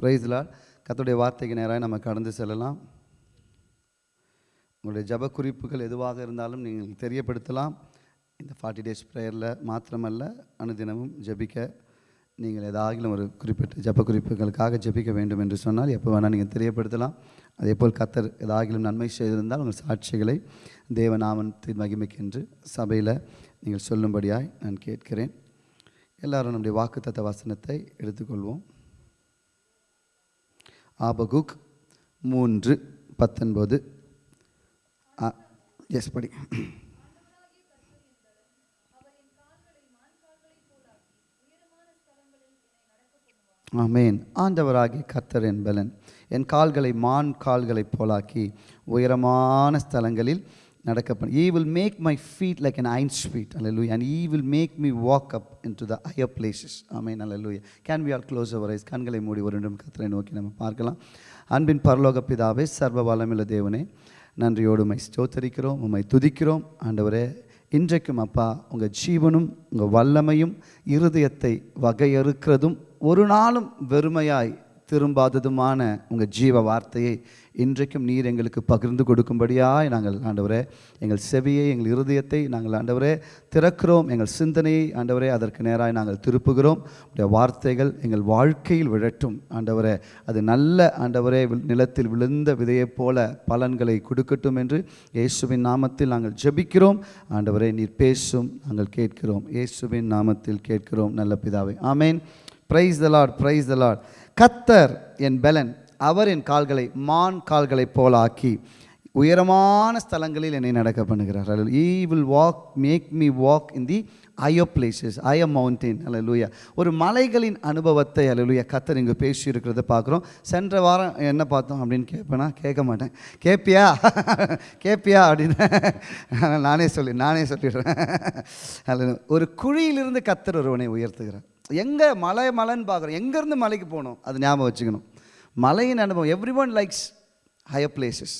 பிரைஸ்லால் கத்துடைய வார்த்தைக்கு நேராக நம்ம கடந்து செல்லலாம். உங்களுடைய ஜப குறிப்புகள் எதுவாக இருந்தாலும் நீங்கள் தெரியப்படுத்தலாம். இந்த ஃபார்ட்டி டேஸ் ப்ரேயரில் மாத்திரமல்ல அனுதினமும் ஜெபிக்க. நீங்கள் ஏதாகிலும் ஒரு குறிப்பிட்ட ஜப குறிப்புகளுக்காக ஜெபிக்க வேண்டும் என்று சொன்னால் எப்போ வேணால் நீங்கள் தெரியப்படுத்தலாம். அதே போல் கத்தர் ஏதாகிலும் நன்மை செய்திருந்தால் உங்கள் சாட்சிகளை தேவநாமத்தின் மகிமைக்கென்று சபையில் நீங்கள் சொல்லும்படியாய் நான் கேட்கிறேன். எல்லாரும் நம்முடைய வாக்குத்தத்த வசனத்தை எடுத்துக்கொள்வோம். ஆபகுக் மூன்று பத்தொன்பது. எஸ் படி. ஆமேன். ஆண்டவராகிய கர்த்தர் என்பலன் என் கால்களை மான் கால்களைப் போலாக்கி உயரமான ஸ்தலங்களில் நடக்க பண்ண he will make my feet like an hind sweet hallelujah and he will make me walk up in to the higher places amen hallelujah can we all close our eyes கண்களை மூடி ஒரு நிமிடம் கத்தரை நோக்கி நம்ம பார்க்கலாம். அன்பின் பரலோக பிதாவே சர்வ வளமில்ல தேவனே நன்றியோடு உமை ஸ்தோத்தரிக்கிறோம் உம்மை துதிக்கிறோம். ஆண்டவரே இன்றைக்கும் அப்பா உங்கள் ஜீவனும் உங்கள் வல்லமையும் இருதயத்தை வகையறுக்கிறதும் ஒரு நாளும் வெறுமையாய் திரும்பாததுமான உங்கள் ஜீவ வார்த்தையை இன்றைக்கும் நீர் எங்களுக்கு பகிர்ந்து கொடுக்கும்படியாய் நாங்கள் ஆண்டவரே எங்கள் செவியை எங்கள் இருதயத்தை நாங்கள் ஆண்டவரே திறக்கிறோம். எங்கள் சிந்தனையை ஆண்டவரே அதற்கு நேராக நாங்கள் திருப்புகிறோம். உடைய வார்த்தைகள் எங்கள் வாழ்க்கையில் விழட்டும் ஆண்டவரே. அது நல்ல ஆண்டவரே நிலத்தில் விழுந்த விதையைப் போல பலன்களை கொடுக்கட்டும் என்று இயேசுவின் நாமத்தில் நாங்கள் ஜெபிக்கிறோம். ஆண்டவரே நீர் பேசும் நாங்கள் கேட்கிறோம். இயேசுவின் நாமத்தில் கேட்கிறோம் நல்ல பிதாவை. Amen. Praise the lord praise the lord கத்தர் என் பெலன் அவர் என் கால்களை மான் கால்களைப் போலாக்கி உயரமான ஸ்தலங்களில் என்னை நடக்க பண்ணுகிறார். He will walk make me walk in the higher places ஐய மவுண்டெயின் அல்லூயா ஒரு மலைகளின் அனுபவத்தை அல்லூயா கத்தர் இங்கே பேசியிருக்கிறத பார்க்குறோம். சென்ற வாரம் என்ன பார்த்தோம் அப்படின்னு கேட்பேனா கேட்க மாட்டேன். கேட்பியா கேட்பியா அப்படின்னு. நானே சொல்லி நானே சொல்லிடுறேன். அல்ல ஒரு குழியிலிருந்து கத்தர் ஒருவனை உயர்த்துகிறார். எங்கே மலை மலைன்னு பார்க்குறோம். எங்கேருந்து மலைக்கு போகணும்? அது ஞாபகம் வச்சுக்கணும். மலையின் அனுபவம் everyone likes higher places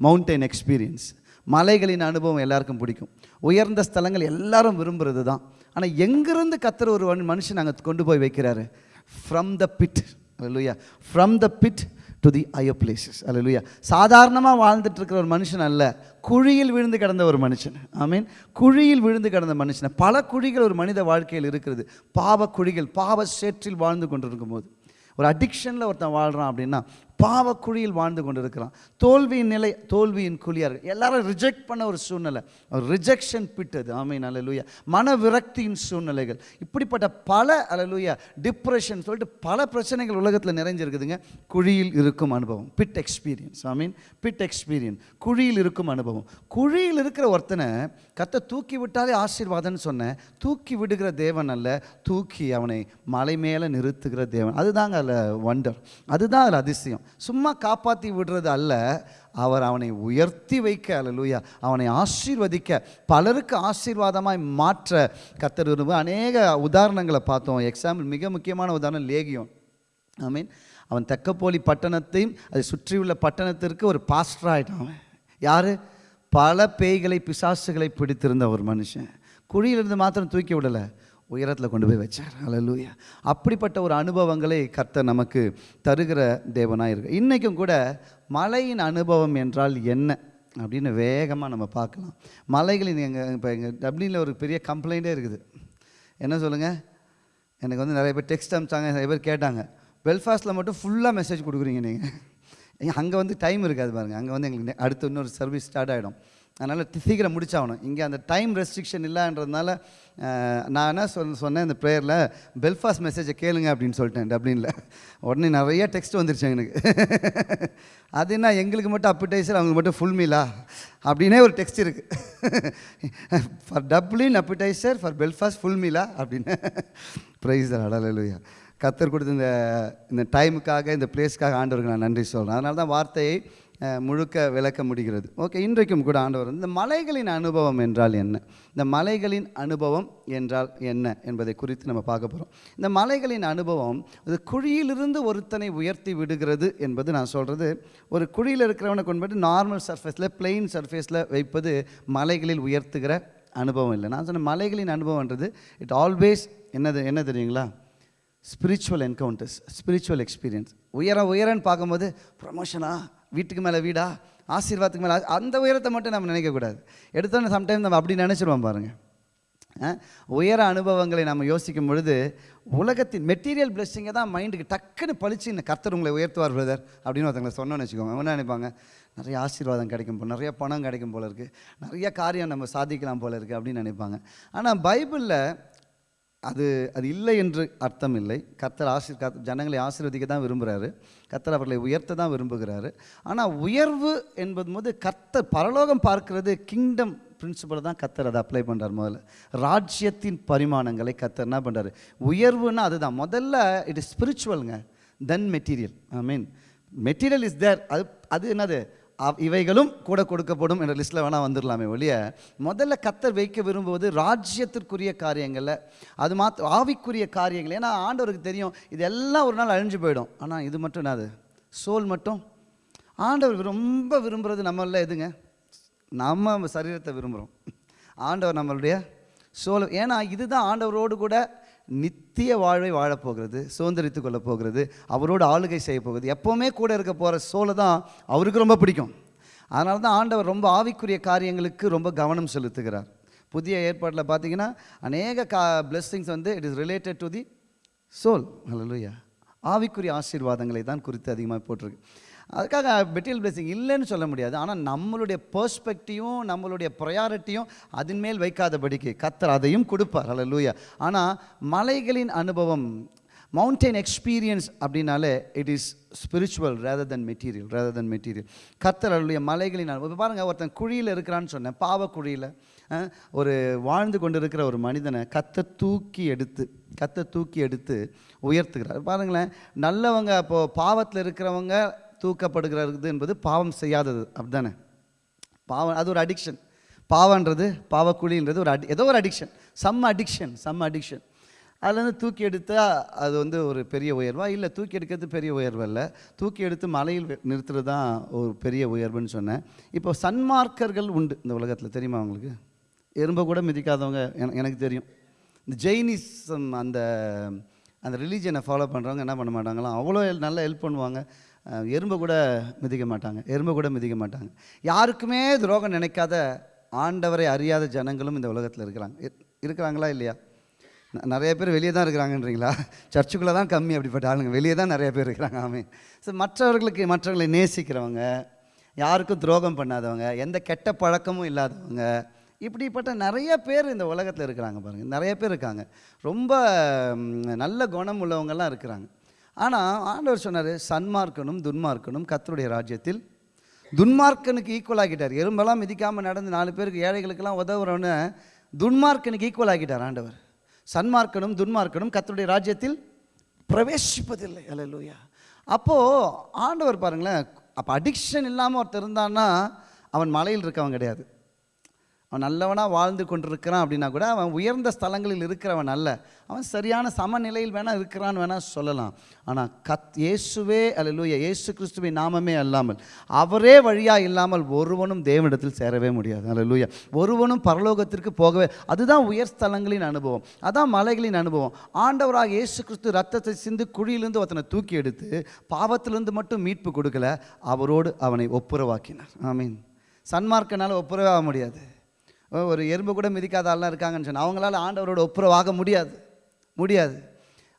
mountain experience மலைகளின் அனுபவம் எல்லாருக்கும் பிடிக்கும். உயர்ந்த ஸ்தலங்கள் எல்லாரும் விரும்புகிறது தான். ஆனால் எங்கேருந்து கத்துற ஒரு மனுஷன் அங்கே கொண்டு போய் வைக்கிறாரு? ஃப்ரம் த பிட் இல்லையா from the pit to the higher places அல்லையா சாதாரணமாக வாழ்ந்துட்டு இருக்கிற ஒரு மனுஷன் அல்ல. குழியில் விழுந்து கிடந்த ஒரு மனுஷன். ஐ மீன் குழியில் விழுந்து கிடந்த மனுஷன். பல குழிகள் ஒரு மனித வாழ்க்கையில் இருக்கிறது. பாவ குழிகள் பாவ சேற்றில் வாழ்ந்து கொண்டிருக்கும் போது ஒரு அடிக்ஷனில் ஒருத்தன் வாழ்கிறான் அப்படின்னா பாவக்குழியில் வாழ்ந்து கொண்டு இருக்கிறான் தோல்வியின் நிலை தோல்வியின் குழியாக எல்லாரும் ரிஜெக்ட் பண்ண ஒரு சூழ்நிலை. ரிஜெக்ஷன் பிட்டது ஆமை அலலூயா மன விரக்தியின் சூழ்நிலைகள். இப்படிப்பட்ட பல அலலூயா டிப்ரெஷன் சொல்லிட்டு பல பிரச்சனைகள் உலகத்தில் நிறைஞ்சிருக்குதுங்க. குழியில் இருக்கும் அனுபவம். Pit experience I mean pit experience குழியில் இருக்கும் அனுபவம். குழியில் இருக்கிற ஒருத்தனை கத்தை தூக்கி விட்டாலே ஆசீர்வாதம்னு சொன்னேன். தூக்கி விடுகிற தேவன் அல்ல. தூக்கி அவனை மலை மேலே நிறுத்துகிற தேவன். அதுதாங்க அதில் வண்டர் அதுதான் அதில் அதிசயம். சும்மா காப்பாற்றி விடுறது அல்ல. அவர் அவனை உயர்த்தி வைக்க அல்லூயா அவனை ஆசீர்வதிக்க பலருக்கு ஆசீர்வாதமாய் மாற்ற கத்தர் விரும்ப அநேக உதாரணங்களை பார்த்தோம். எக்ஸாம்பிள் மிக முக்கியமான உதாரணம் லேகியம் ஐ மீன் அவன் தெக்கப்போலி பட்டணத்தையும் அதை சுற்றியுள்ள பட்டணத்திற்கு ஒரு பாஸ்டர் ஆகிட்டான் அவன். யார்? பல பேய்களை பிசாசுகளை பிடித்திருந்த ஒரு மனுஷன். குழியிலிருந்து மாத்திரம் தூக்கி விடலை. உயரத்தில் கொண்டு போய் வச்சார். அலலூயா அப்படிப்பட்ட ஒரு அனுபவங்களை கர்த்தர் நமக்கு தருகிற தேவனாக இருக்கு. இன்றைக்கும் கூட மலையின் அனுபவம் என்றால் என்ன? அப்படின்னு வேகமாக நம்ம பார்க்கலாம். மலைகளின் எங்கள் இப்போ எங்கள் டப்ளினில் ஒரு பெரிய கம்ப்ளைண்ட்டே இருக்குது. என்ன சொல்லுங்கள் எனக்கு வந்து நிறைய பேர் டெக்ஸ்ட் அனுப்பிச்சாங்க நிறைய பேர் கேட்டாங்க. வெல்ஃபாஸ்ட்டில் மட்டும் ஃபுல்லாக மெசேஜ் கொடுக்குறீங்க நீங்கள் அங்கே வந்து டைம் இருக்காது பாருங்கள் அங்கே வந்து எங்களுக்கு அடுத்து இன்னொரு சர்வீஸ் ஸ்டார்ட் ஆகிடும் அதனால் சீக்கிரம் முடிச்சாகணும். இங்கே அந்த டைம் ரெஸ்ட்ரிக்ஷன் இல்லைன்றதுனால நான் என்ன சொல் சொன்னேன் இந்த ப்ரேயரில் பெல்ஃபாஸ்ட் மெசேஜை கேளுங்க அப்படின்னு சொல்லிட்டேன் டப்ளினில். உடனே நிறைய டெக்ஸ்ட் வந்துருச்சு எனக்கு. அது என்ன எங்களுக்கு மட்டும் அப்பிடைசர் அவங்களுக்கு மட்டும் ஃபுல் மீலா அப்படின்னே ஒரு டெக்ஸ்ட் இருக்குது for Dublin appetizer for Belfast full மீலா அப்படின்னு. ப்ரைஸ் அடலையா கத்தர் கொடுத்த இந்த இந்த டைமுக்காக இந்த பிளேஸ்க்காக ஆண்டவருக்கு நான் நன்றி சொல்கிறேன் அதனால தான் வார்த்தையை முழுக்க விளக்க முடிகிறது. ஓகே இன்றைக்கும் கூட ஆண்டவர் இந்த மலைகளின் அனுபவம் என்றால் என்ன? இந்த மலைகளின் அனுபவம் என்றால் என்ன என்பதை குறித்து நம்ம பார்க்க போகிறோம் இந்த மலைகளின் அனுபவம் இது குழியிலிருந்து ஒருத்தனை உயர்த்தி விடுகிறது என்பது நான் சொல்கிறது ஒரு குழியில் இருக்கிறவனை கொண்டு நார்மல் சர்ஃபேஸில் பிளெயின் சர்ஃபேஸில் வைப்பது மலைகளில் உயர்த்துகிற அனுபவம் இல்லை. நான் சொன்ன மலைகளின் அனுபவம்ன்றது இட் ஆல்வேஸ் என்னது என்ன தெரியுங்களா? ஸ்பிரிச்சுவல் என்கவுண்டர்ஸ் ஸ்பிரிச்சுவல் எக்ஸ்பீரியன்ஸ் உயர உயரன்னு பார்க்கும்போது ப்ரமோஷனா வீட்டுக்கு மேலே வீடா ஆசீர்வாதத்துக்கு மேலே அந்த உயரத்தை மட்டும் நம்ம நினைக்கக்கூடாது எடுத்தோன்னே சம்டைம் நம்ம அப்படி நினச்சிருவோம் பாருங்கள் உயர அனுபவங்களை நம்ம யோசிக்கும் பொழுது உலகத்தின் மெட்டீரியல் பிளெஸ்ஸிங்கை தான் மைண்டுக்கு டக்குன்னு பளிச்சு இந்த கர்த்தர் உங்களை உயர்த்துவார் பிரதர் அப்படின்னு ஒருத்தங்களை சொன்னோன்னு வச்சுக்கோங்க. அவங்க என்ன நினைப்பாங்க? நிறைய ஆசீர்வாதம் கிடைக்கும் போல் நிறைய பணம் கிடைக்கும் போல இருக்குது நிறைய காரியம் நம்ம சாதிக்கலாம் போல இருக்குது அப்படின்னு நினைப்பாங்க. ஆனால் பைபிளில் அது அது இல்லை என்று அர்த்தம் இல்லை கத்தர் ஆசீர் ஜனங்களை ஆசீர்வதிக்க தான் விரும்புகிறாரு கத்தர் அவர்களை உயர்த்த தான் விரும்புகிறாரு. ஆனால் உயர்வு என்பது போது கர்த்தர் பரலோகம் பார்க்கிறது கிங்டம் பிரின்சிபலை தான் கத்தர் அதை அப்ளை பண்ணுறார் முதல்ல. ராஜ்யத்தின் பரிமாணங்களை கத்தர் என்ன பண்ணுறாரு உயர்வுன்னா அதுதான். முதல்ல it is ஸ்பிரிச்சுவலுங்க then material I mean material is there அது அது என்னது? இவைகளும் கூட கொடுக்கப்படும் என்ற லிஸ்ட்டில் வேணால் வந்துடலாமே ஒழிய முதல்ல கத்தர் வைக்க விரும்புவது ராஜ்யத்திற்குரிய காரியங்களில் அது மாத்த ஆவிக்குரிய காரியங்கள். ஏன்னா ஆண்டவருக்கு தெரியும் இதெல்லாம் ஒரு நாள் அழிஞ்சு போயிடும். ஆனால் இது மட்டும் என்னது சோல் மட்டும்? ஆண்டவர் ரொம்ப விரும்புகிறது நம்மள எதுங்க? நம்ம சரீரத்தை விரும்புகிறோம் ஆண்டவர் நம்மளுடைய சோல். ஏன்னா இதுதான் ஆண்டவரோடு கூட நித்திய வாழ்வை வாழப்போகிறது சுதந்திரித்து கொள்ள போகிறது அவரோடு ஆளுகை செய்ய போகிறது. எப்போவுமே கூட இருக்க போகிற சோலை தான் அவருக்கு ரொம்ப பிடிக்கும். அதனால தான் ஆண்டவர் ரொம்ப ஆவிக்குரிய காரியங்களுக்கு ரொம்ப கவனம் செலுத்துகிறார். புதிய ஏற்பாட்டில் பார்த்தீங்கன்னா அநேக கா பிளெஸ்ஸிங்ஸ் வந்து it is related to the soul ஹalleluya ஆவிக்குரிய ஆசீர்வாதங்களை தான் குறித்து அதிகமாக போட்டிருக்கு. அதுக்காக மெட்டீரியல் பிளெஸிங் இல்லைன்னு சொல்ல முடியாது. ஆனால் நம்மளுடைய பர்ஸ்பெக்டிவும் நம்மளுடைய ப்ரையாரிட்டியும் அதன் மேல் வைக்காதபடிக்கு கத்தர் அதையும் கொடுப்பார். அல்ல லூயா ஆனால் மலைகளின் அனுபவம் மவுண்டைன் எக்ஸ்பீரியன்ஸ் அப்படின்னாலே it is spiritual rather than material rather than material கத்தர் அவருடைய மலைகளின் அனுபவம். இப்ப ஒருத்தன் குழியில் இருக்கிறான்னு சொன்னேன் பாவ குழியில். ஒரு வாழ்ந்து கொண்டு இருக்கிற ஒரு மனிதனை கத்தை தூக்கி எடுத்து கத்தை தூக்கி எடுத்து உயர்த்துகிறார். பாருங்களேன் நல்லவங்க அப்போது பாவத்தில் இருக்கிறவங்க தூக்கப்படுகிறது என்பது பாவம் செய்யாதது. அப்படிதானே? பாவம் அது ஒரு அடிக்ஷன் பாவன்றது பாவக்குழின்றது ஒரு அடி ஏதோ ஒரு addiction some addiction some addiction அதுலேருந்து தூக்கி எடுத்தால் அது வந்து ஒரு பெரிய உயர்வா? இல்லை தூக்கி எடுக்கிறது பெரிய உயர்வு இல்லை தூக்கி எடுத்து மலையில் நிறுத்துறது தான் ஒரு பெரிய உயர்வுன்னு சொன்னேன். இப்போ சன்மார்க்கர்கள் உண்டு இந்த உலகத்தில். தெரியுமா உங்களுக்கு? எறும்பை கூட மிதிக்காதவங்க எனக்கு தெரியும். இந்த ஜெயினிசம் அந்த அந்த ரிலீஜனை ஃபாலோ பண்ணுறவங்க என்ன பண்ண மாட்டாங்களாம்? அவ்வளோ நல்லா ஹெல்ப் பண்ணுவாங்க. எறும்பை கூட மிதிக்க மாட்டாங்க. எறும்பை கூட மிதிக்க மாட்டாங்க. யாருக்குமே துரோகம் நினைக்காத ஆண்டவரை அறியாத ஜனங்களும் இந்த உலகத்தில் இருக்கிறாங்க. இருக்கிறாங்களா இல்லையா? ந- நிறைய பேர் வெளியே தான் இருக்கிறாங்கன்றீங்களா? சர்ச்சுக்குள்ளே தான் கம்மி அப்படிப்பட்ட ஆளுங்க. வெளியே தான் நிறைய பேர் இருக்கிறாங்க. ஆமே ஸோ மற்றவர்களுக்கு மற்றவர்களை நேசிக்கிறவங்க யாருக்கும் துரோகம் பண்ணாதவங்க எந்த கெட்ட பழக்கமும் இல்லாதவங்க இப்படிப்பட்ட நிறைய பேர் இந்த உலகத்தில் இருக்கிறாங்க பாருங்கள் நிறைய பேர் இருக்காங்க. ரொம்ப நல்ல குணம் உள்ளவங்கெல்லாம் இருக்கிறாங்க. ஆனால் ஆண்டவர் சொன்னார் சன்மார்க்கனும் துன்மார்க்கனும் கத்தருடைய ராஜ்யத்தில் துன்மார்க்கனுக்கு ஈக்குவல் ஆகிட்டார் எறும்பெல்லாம் மிதிக்காமல் நடந்து நாலு பேருக்கு ஏழைகளுக்கெல்லாம் உதவுறவன்னு துன்மார்க்கனுக்கு ஈக்குவல் ஆகிட்டார் ஆண்டவர். சன்மார்க்கனும் துன்மார்க்கனும் கத்தருடைய ராஜ்யத்தில் பிரவேசிப்பதில்லை. அல்லேலூயா அப்போது ஆண்டவர் பாருங்களேன் அப்போ அடிக்ஷன் இல்லாமல் ஒருத்தர் இருந்தான்னா அவன் மலையில் இருக்கவன் கிடையாது. அவன் நல்லவனாக வாழ்ந்து கொண்டிருக்கிறான் அப்படின்னா கூட அவன் உயர்ந்த ஸ்தலங்களில் இருக்கிறவன் அல்ல. அவன் சரியான சமநிலையில் வேணால் இருக்கிறான்னு வேணால் சொல்லலாம். ஆனால் கத் இயேசுவே அல்லூய இயேசு கிறிஸ்துவை நாமமே அல்லாமல் அவரே வழியாக இல்லாமல் ஒருவனும் தேவனிடத்தில் சேரவே முடியாது. அல்லேலூயா. ஒருவனும் பரலோகத்திற்கு போகவே அதுதான் உயர் ஸ்தலங்களின் அனுபவம். அதான் மலைகளின் அனுபவம். ஆண்டவராக இயேசு கிறிஸ்து ரத்தத்தை சிந்து குழியிலிருந்து ஒருத்தனை தூக்கி எடுத்து பாவத்திலிருந்து மட்டும் மீட்பு கொடுக்கல அவரோடு அவனை ஒப்புரவாக்கினார். ஐ மீன் சன்மார்க்கனால் ஒப்புரவாக முடியாது. ஒரு எறும்பு கூட மிதிக்காத ஆள்லாம் இருக்காங்கன்னு சொன்னால் அவங்களால ஆண்டவரோட ஒப்புரவாக முடியாது. முடியாது.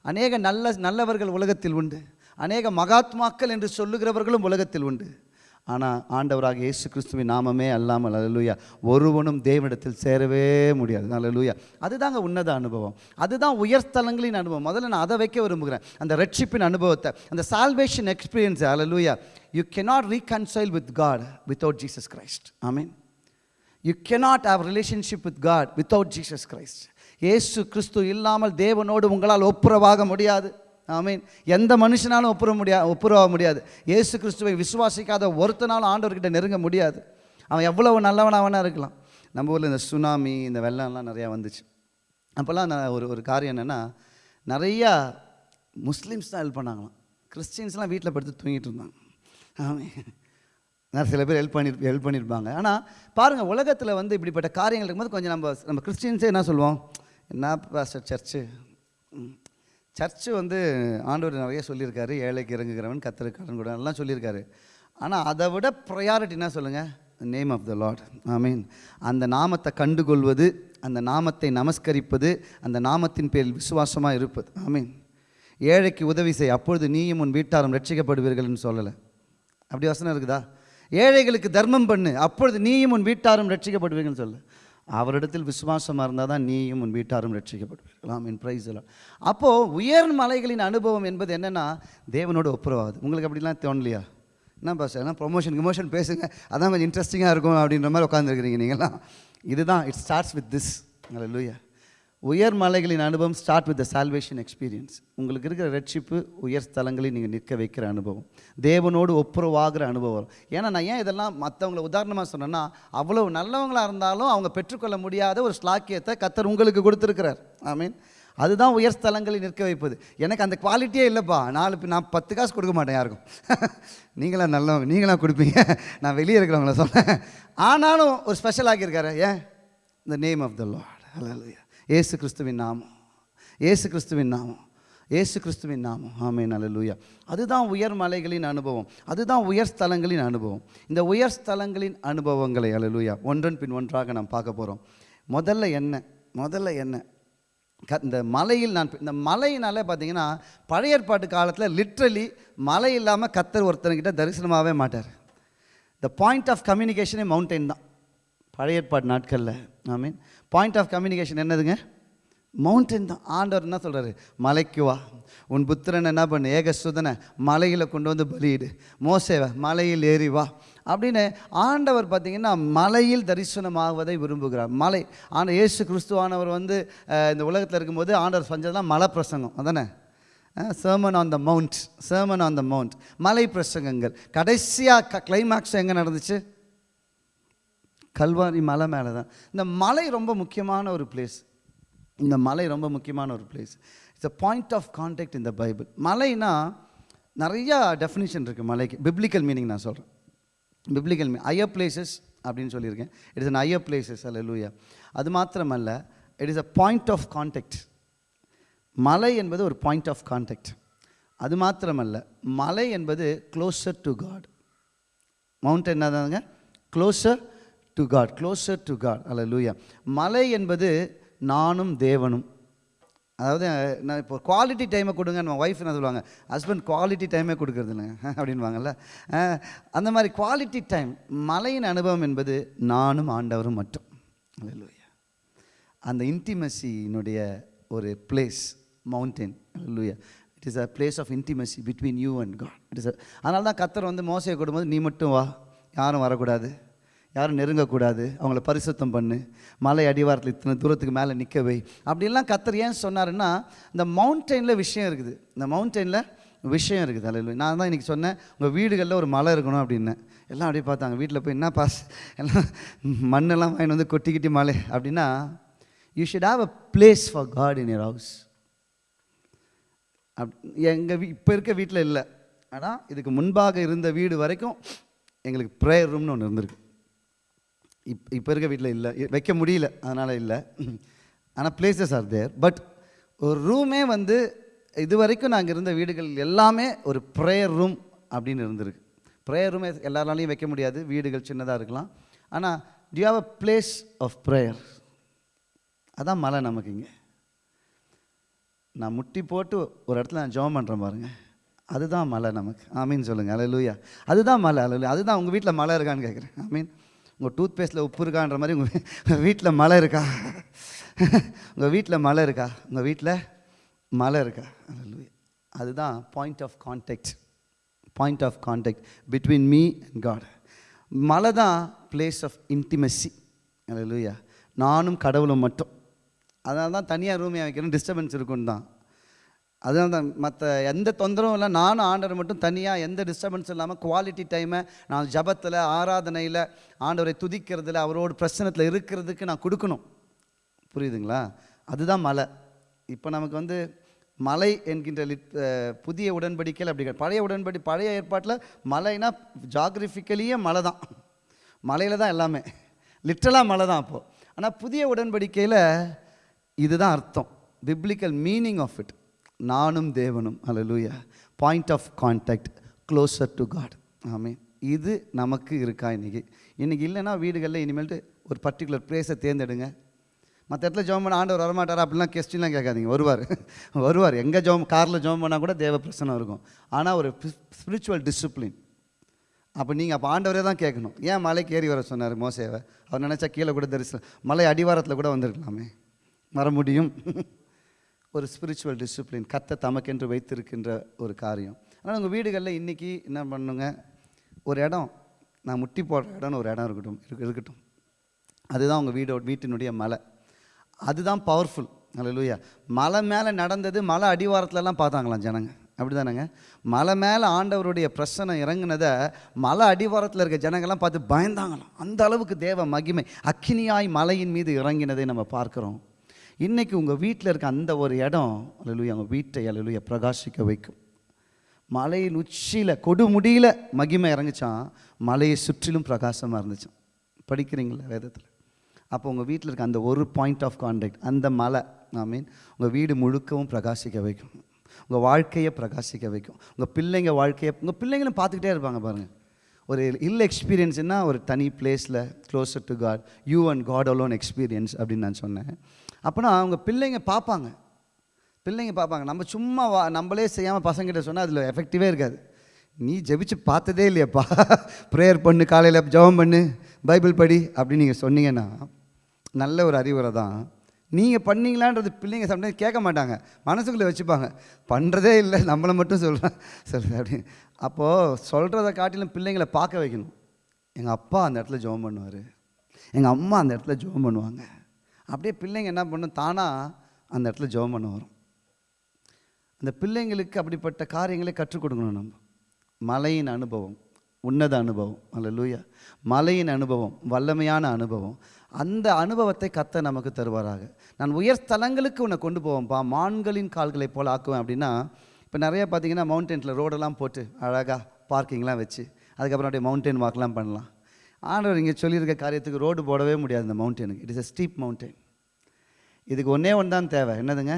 அநேக நல்ல நல்லவர்கள் உலகத்தில் உண்டு. அநேக மகாத்மாக்கள் என்று சொல்லுகிறவர்களும் உலகத்தில் உண்டு. ஆனால் ஆண்டவராக இயேசு கிறிஸ்துவின் நாமமே அல்லாமல் அலலூயா ஒருவனும் தேவனிடத்தில் சேரவே முடியாது. அலலூயா அதுதாங்க உன்னத அனுபவம். அதுதான் உயர்ஸ்தலங்களின் அனுபவம். முதல்ல நான் அதை வைக்க விரும்புகிறேன். அந்த ரட்சிப்பின் அனுபவத்தை அந்த salvation experience hallelujah you cannot reconcile with God God Jesus Christ I mean you cannot have relationship with God without Jesus Christ ஏசு கிறிஸ்து இல்லாமல் தேவனோடு உங்களால் ஒப்புரவாக முடியாது ஆமீன் எந்த மனுஷனாலும் ஒப்புற முடியா ஒப்புரவாக முடியாது ஏசு கிறிஸ்துவை விசுவாசிக்காத ஒருத்தனாலும் ஆண்டவர்கிட்ட நெருங்க முடியாது. அவன் எவ்வளவு நல்லவனா வேணா இருக்கலாம். நம்ம ஊரில் இந்த சுனாமி இந்த வெள்ளம்லாம் நிறையா வந்துச்சு. அப்போல்லாம் நான் ஒரு ஒரு காரியம் என்னென்னா நிறையா முஸ்லீம்ஸ் தான் ஹெல்ப் பண்ணாங்களாம். கிறிஸ்டின்ஸ்லாம் வீட்டில் படுத்து தூங்கிட்டு இருந்தாங்க. ஆமாம் நான் சில பேர் ஹெல்ப் பண்ணி ஹெல்ப் பண்ணியிருப்பாங்க ஆனால் பாருங்கள் உலகத்தில் வந்து இப்படிப்பட்ட காரியங்கள் இருக்கும்போது கொஞ்சம் நம்ம நம்ம கிறிஸ்டின்ஸே என்ன சொல்லுவோம்? என்ன பாஸ்டர் சர்ச்சு சர்ச்சு வந்து ஆண்டவர் நிறைய சொல்லியிருக்காரு. ஏழைக்கு இறங்குகிறவன் கத்தருக்கு கடன் கூட எல்லாம் சொல்லியிருக்காரு. ஆனால் அதை விட ப்ரையாரிட்டி என்ன சொல்லுங்கள் name of the Lord I mean அந்த நாமத்தை கண்டுகொள்வது அந்த நாமத்தை நமஸ்கரிப்பது அந்த நாமத்தின் பேரில் விசுவாசமாக இருப்பது. ஐ மீன் ஏழைக்கு உதவி செய். அப்பொழுது நீயும் உன் வீட்டாரும் ரட்சிக்கப்படுவீர்கள்னு சொல்லலை. அப்படி வசனம் இருக்குதா? ஏழைகளுக்கு தர்மம் பண்ணு. அப்பொழுது நீயும் உன் வீட்டாரும் ரட்சிக்கப்படுவீங்கன்னு சொல்லு. அவரிடத்தில் விசுவாசமாக இருந்தால் தான் நீயும் உன் வீட்டாரும் ரட்சிக்கப்படுவீர்கள். என் ப்ரைஸ் எல்லாம் அப்போது உயர் மலைகளின் அனுபவம் என்பது என்னென்னா தேவனோட ஒப்புரவாகுது உங்களுக்கு அப்படிலாம் தோணலையா? என்ன பாஸ் ஏன்னா ப்ரொமோஷன் கிமோஷன் பேசுங்க. அதான் கொஞ்சம் இன்ட்ரெஸ்டிங்காக இருக்கும் அப்படின்ற மாதிரி உட்காந்துருக்கிறீங்க நீங்களாம் இதுதான். இட் ஸ்டார்ட்ஸ் வித் திஸ் லூயா உயர் மலைகளின் அனுபவம் start with the salvation experience உங்களுக்கு இருக்கிற ரட்சிப்பு உயர் ஸ்தலங்களில் நீங்கள் நிற்க வைக்கிற அனுபவம். தேவனோடு ஒப்புரவாகிற அனுபவம். ஏன்னா நான் ஏன் இதெல்லாம் மற்றவங்கள உதாரணமாக சொன்னேன்னா அவ்வளோ நல்லவங்களாக இருந்தாலும் அவங்க பெற்றுக்கொள்ள முடியாத ஒரு ஸ்லாக்கியத்தை கத்தர் உங்களுக்கு கொடுத்துருக்கிறார். ஐ மீன் அதுதான் உயர் ஸ்தலங்களில் நிற்க வைப்பது. எனக்கு அந்த குவாலிட்டியே இல்லைப்பா. நாலு நான் பத்து காசு கொடுக்க மாட்டேன் யாருக்கும். நீங்களாம் நல்லவங்க நீங்களாம் கொடுப்பீங்க. நான் வெளியே இருக்கிறவங்கள சொன்னேன். ஆனாலும் ஒரு ஸ்பெஷல் ஆக்கியிருக்காரு. ஏன்? The name of the Lord ஹalleluya ஏசு கிறிஸ்துவின் நாமம். ஏசு கிறிஸ்துவின் நாமம். ஏசு கிறிஸ்துவின் நாமம். ஆமே ஹalleluya. அதுதான் உயர் மலைகளின் அனுபவம். அதுதான் உயர் ஸ்தலங்களின் அனுபவம். இந்த உயர் ஸ்தலங்களின் அனுபவங்களை ஹalleluya ஒன்றன் பின் ஒன்றாக நாம் பார்க்க போகிறோம் முதல்ல என்ன? முதல்ல என்ன? க இந்த மலையில் நான் இந்த மலையினாலே பார்த்தீங்கன்னா பழைய ஏற்பாட்டு காலத்தில் லிட்ரலி மலை இல்லாமல் கத்தர் ஒருத்தர்கிட்ட தரிசனமாகவே மாட்டார். த பாயிண்ட் ஆஃப் கம்யூனிகேஷனே மவுண்டெயின் தான். பழைய ஏற்பாடு நாட்களில். I mean point of communication என்னதுங்க? மவுண்டன் தான். ஆண்டவர் என்ன சொல்கிறாரு மலைக்கு வா. உன் புத்திரன் என்ன பண்ணு? ஏகசுதனை மலையில் கொண்டு வந்து பலியிடு. மோசேவை மலையில் ஏறி வா. அப்படின்னு ஆண்டவர் பார்த்தீங்கன்னா மலையில் தரிசனமாகுவதை விரும்புகிறார். மலை. ஆண்ட இயேசு கிறிஸ்துவானவர் வந்து இந்த உலகத்தில் இருக்கும்போது ஆண்டவர் செஞ்சதெல்லாம் மலை பிரசங்கம் அதானே? Sermon on the mount sermon on the mount மலை பிரசங்கங்கள் கடைசியாக க கிளைமேக்ஸ் எங்கே நடந்துச்சு? கல்வாரி மலை மேலே தான் இந்த மலை ரொம்ப முக்கியமான ஒரு பிளேஸ் இந்த மலை ரொம்ப முக்கியமான ஒரு place it's a point of contact இந்த பைபிள் மலைனா நிறையா டெஃபினிஷன் இருக்குது மலைக்கு. பிப்ளிக்கல் மீனிங் நான் சொல்கிறேன் பிப்ளிக்கல் மீ ஐயர் பிளேசஸ் அப்படின்னு சொல்லியிருக்கேன். It is an higher places அல்ல லூயா அது மாத்திரமல்ல it is a point of contact மலை என்பது ஒரு பாயிண்ட் ஆஃப் கான்டாக்ட் அது மாத்திரமல்ல மலை என்பது closer to God mountain என்னதாங்க? Closer to God closer to God அல்ல லூயா மலை என்பது நானும் தேவனும். அதாவது நான் இப்போ குவாலிட்டி டைமை கொடுங்க நம்ம ஒய்ஃப் என்ன சொல்லுவாங்க? ஹஸ்பண்ட் குவாலிட்டி டைமே கொடுக்குறது இல்லைங்க அப்படின்வாங்கல்ல அந்த மாதிரி குவாலிட்டி டைம் மலையின் அனுபவம் என்பது நானும் ஆண்டவரும் மட்டும். அல்லேலூயா அந்த இன்டிமசியினுடைய ஒரு பிளேஸ் மவுண்டெயின் லூயா it is a place of intimacy between you and God it is அதனால தான் கத்தர் வந்து மோசையை கொடுக்கும்போது நீ மட்டும் வா யாரும் வரக்கூடாது. யாரும் நெருங்கக்கூடாது. அவங்கள பரிசுத்தம் பண்ணு. மலை அடிவாரத்தில் இத்தனை தூரத்துக்கு மேலே நிற்கவை அப்படின்லாம் அப்படிலாம் கத்தர் ஏன் சொன்னாருன்னா இந்த மவுண்டெயினில் விஷயம் இருக்குது. இந்த மவுண்டெயினில் விஷயம் இருக்குது. அலையில் நான் தான் இன்றைக்கி சொன்னேன் உங்கள் வீடுகளில் ஒரு மலை இருக்கணும் அப்படின்னேன் எல்லாம் அப்படியே பார்த்தாங்க. வீட்டில் போய் என்ன பாஸ் எல்லாம் மண்ணெல்லாம் வாங்கிட்டு வந்து கொட்டிக்கிட்டி மலை அப்படின்னா you should have a place for God in your house அப் எங்கள் வீ இப்போ இருக்க வீட்டில் இல்லை. ஆனால் இதுக்கு முன்பாக இருந்த வீடு வரைக்கும் எங்களுக்கு ப்ரேயர் ரூம்னு ஒன்று இருந்திருக்கு. இப் இப்போ இருக்க வீட்டில் இல்லை. வைக்க முடியல. அதனால் இல்லை. ஆனால் பிளேசஸ் ஆர் தேர் பட் ஒரு ரூமே வந்து இது வரைக்கும் நாங்கள் இருந்த வீடுகள் எல்லாமே ஒரு ப்ரேயர் ரூம் அப்படின்னு இருந்திருக்கு. ப்ரேயர் ரூமே எல்லாராலையும் வைக்க முடியாது. வீடுகள் சின்னதாக இருக்கலாம். ஆனால் you have a place of prayer அதான் மலை நமக்கு இங்கே. நான் முட்டி போட்டு ஒரு இடத்துல நான் ஜெபம் பண்ணுறேன் பாருங்கள் அதுதான் மலை நமக்கு. ஆமீன் சொல்லுங்கள் அலலூயா அதுதான் மலை. அலலூயா அதுதான் உங்கள் வீட்டில் மலை இருக்கான்னு கேட்குறேன் ஆமீன். உங்கள் டூத் பேஸ்ட்டில் உப்பு இருக்கான்ற மாதிரி உங்கள் வீட்டில் மலை இருக்கா உங்கள் வீட்டில் மலை இருக்கா உங்கள் வீட்டில் மலை இருக்கா அதுதான் point of contact point of contact between me and God மலை தான் பிளேஸ் ஆஃப் இன்டிமெசி லூயா நானும் கடவுளும் மட்டும். அதனால தான் தனியாக ரூம் வைக்கணும் டிஸ்டர்பன்ஸ் இருக்குன்னு தான் அதனால தான் மற்ற எந்த தொந்தரவும் இல்லை. நானும் ஆண்டவர் மட்டும் தனியாக எந்த டிஸ்டர்பன்ஸும் இல்லாமல் குவாலிட்டி டைமை நான் ஜபத்தில் ஆராதனையில் ஆண்டவரை துதிக்கிறதுல அவரோட பிரச்சனத்தில் இருக்கிறதுக்கு நான் கொடுக்கணும். புரியுதுங்களா? அதுதான் மலை. இப்போ நமக்கு வந்து மலை என்கின்ற லிட் புதிய உடன்படிக்கையில் அப்படி பழைய உடன்படி பழைய ஏற்பாட்டில் மலைனா ஜாகிரபிக்கலியே மலை தான். மலையில் தான் எல்லாமே. லிட்டலாக மலை தான் அப்போது ஆனால் புதிய உடன்படிக்கையில் இதுதான் அர்த்தம். பிப்ளிக்கல் மீனிங் ஆஃப் இட் நானும் தேவனும். அல்லேலூயா point of contact closer to God ஆமே இது நமக்கு இருக்கா இன்றைக்கி இன்றைக்கி இல்லைன்னா வீடுகளில் இனிமேல்ட்டு ஒரு பர்டிகுலர் பிளேஸை தேர்ந்தெடுங்க. மற்ற இடத்துல ஜோம் பண்ண ஆண்டவர் வரமாட்டாரா? அப்படிலாம் கெஸ்டின்லாம் கேட்காதீங்க. வருவார். வருவார். எங்கே ஜோம் காரில் ஜோம் பண்ணால் கூட தேவ பிரசனம் இருக்கும். ஆனால் ஒரு ஸ்பிரிச்சுவல் டிசிப்ளின் அப்போ நீங்கள் அப்போ ஆண்டவரே தான் கேட்கணும். ஏன் மலைக்கு ஏறி வர சொன்னார் மோசேவை? அவர் நினச்சா கீழே கூட தரிசனம். மலை அடிவாரத்தில் கூட வந்திருக்கலாமே. வர முடியும். ஒரு ஸ்பிரிச்சுவல் டிசிப்ளின் கத்த தமக்கென்று வைத்திருக்கின்ற ஒரு காரியம். ஆனால் உங்கள் வீடுகளில் இன்றைக்கி என்ன பண்ணுங்க? ஒரு இடம் நான் முட்டி போடுற இடம்னு ஒரு இடம் இருக்கட்டும் இருக்கு- இருக்கட்டும். அதுதான் உங்கள் வீடோ வீட்டினுடைய மலை. அதுதான் பவர்ஃபுல் அல்லேலூயா மலை மேலே நடந்தது மலை அடிவாரத்துலலாம் பார்த்தாங்களாம் ஜனங்க. அப்படி தானேங்க மலை மேலே ஆண்டவருடைய பிரச்சனை இறங்குனதை மலை அடிவாரத்தில் இருக்க ஜனங்கள்லாம் பார்த்து பயந்தாங்களாம். அந்த அளவுக்கு தேவ மகிமை அக்கினியாய் மலையின் மீது இறங்கினதை நம்ம பார்க்குறோம். இன்றைக்கி உங்கள் வீட்டில் இருக்க அந்த ஒரு இடம் அல்லேலூயா உங்கள் வீட்டை அல்லேலூயா பிரகாசிக்க வைக்கும். மலையின் உச்சியில் கொடுமுடியில் மகிமை இறங்குச்சான் மலையை சுற்றிலும் பிரகாசமாக இருந்துச்சான் படிக்கிறீங்களா வேதத்தில்? அப்போ உங்கள் வீட்டில் இருக்க அந்த ஒரு பாயிண்ட் ஆஃப் கான்டாக்ட் அந்த மலை ஐ மீன் உங்கள் வீடு முழுக்கவும் பிரகாசிக்க வைக்கும். உங்கள் வாழ்க்கையை பிரகாசிக்க வைக்கும். உங்கள் பிள்ளைங்க வாழ்க்கையை உங்கள் பிள்ளைங்களும் பார்த்துக்கிட்டே இருப்பாங்க பாருங்கள் ஒரு இல் எக்ஸ்பீரியன்ஸ்னால் ஒரு தனி பிளேஸில் closer to God you and God alone experience அப்படின்னு நான் சொன்னேன். அப்போனா அவங்க பிள்ளைங்க பார்ப்பாங்க. பிள்ளைங்க பார்ப்பாங்க. நம்ம சும்மா வா நம்மளே செய்யாமல் பசங்கிட்ட சொன்னால் அதில் எஃபெக்டிவே இருக்காது. நீ ஜெபிச்சு பார்த்ததே இல்லையப்பா. ப்ரேயர் பண்ணு காலையில் ஜெபம் பண்ணு பைபிள் படி அப்படின்னு நீங்கள் சொன்னீங்கன்னா நல்ல ஒரு அறிவுரை தான். நீங்கள் பண்ணீங்களான்றது பிள்ளைங்க சம்டைம்ஸ் கேட்க மாட்டாங்க. மனசுக்குள்ளே வச்சுப்பாங்க. பண்ணுறதே இல்லை நம்மளை மட்டும் சொல்கிறேன் சொல்லு அப்படின்னு. அப்போது சொல்கிறத காட்டிலும் பிள்ளைங்களை பார்க்க வைக்கணும். எங்கள் அப்பா அந்த இடத்துல ஜெபம் பண்ணுவார். எங்கள் அம்மா அந்த இடத்துல ஜெபம் பண்ணுவாங்க. அப்படியே பிள்ளைங்க என்ன பண்ணும்? தானாக அந்த இடத்துல ஜெபம் பண்ண வரும். அந்த பிள்ளைங்களுக்கு அப்படிப்பட்ட காரியங்களை கற்றுக் கொடுக்கணும் நம்ம. மலையின் அனுபவம் உன்னத அனுபவம் அல்ல லூயா மலையின் அனுபவம் வல்லமையான அனுபவம். அந்த அனுபவத்தை கத்த நமக்கு தருவாராக. நான் உயர் ஸ்தலங்களுக்கு உன்னை கொண்டு போவேன்ப்பா. மான்களின் கால்களை போல் ஆக்குவேன் அப்படின்னா இப்போ நிறைய பார்த்தீங்கன்னா மவுண்டன்ஸில் ரோடெல்லாம் போட்டு அழகாக பார்க்கிங்லாம் வச்சு அதுக்கப்புறம் அப்படியே மவுண்டன் வாக்லாம் பண்ணலாம். ஆண்டவர் இங்கே சொல்லியிருக்க காரியத்துக்கு ரோடு போடவே முடியாது இந்த மவுண்டனுக்கு. It is a steep mountain இதுக்கு ஒன்றே ஒன்று தான் தேவை. என்னதுங்க?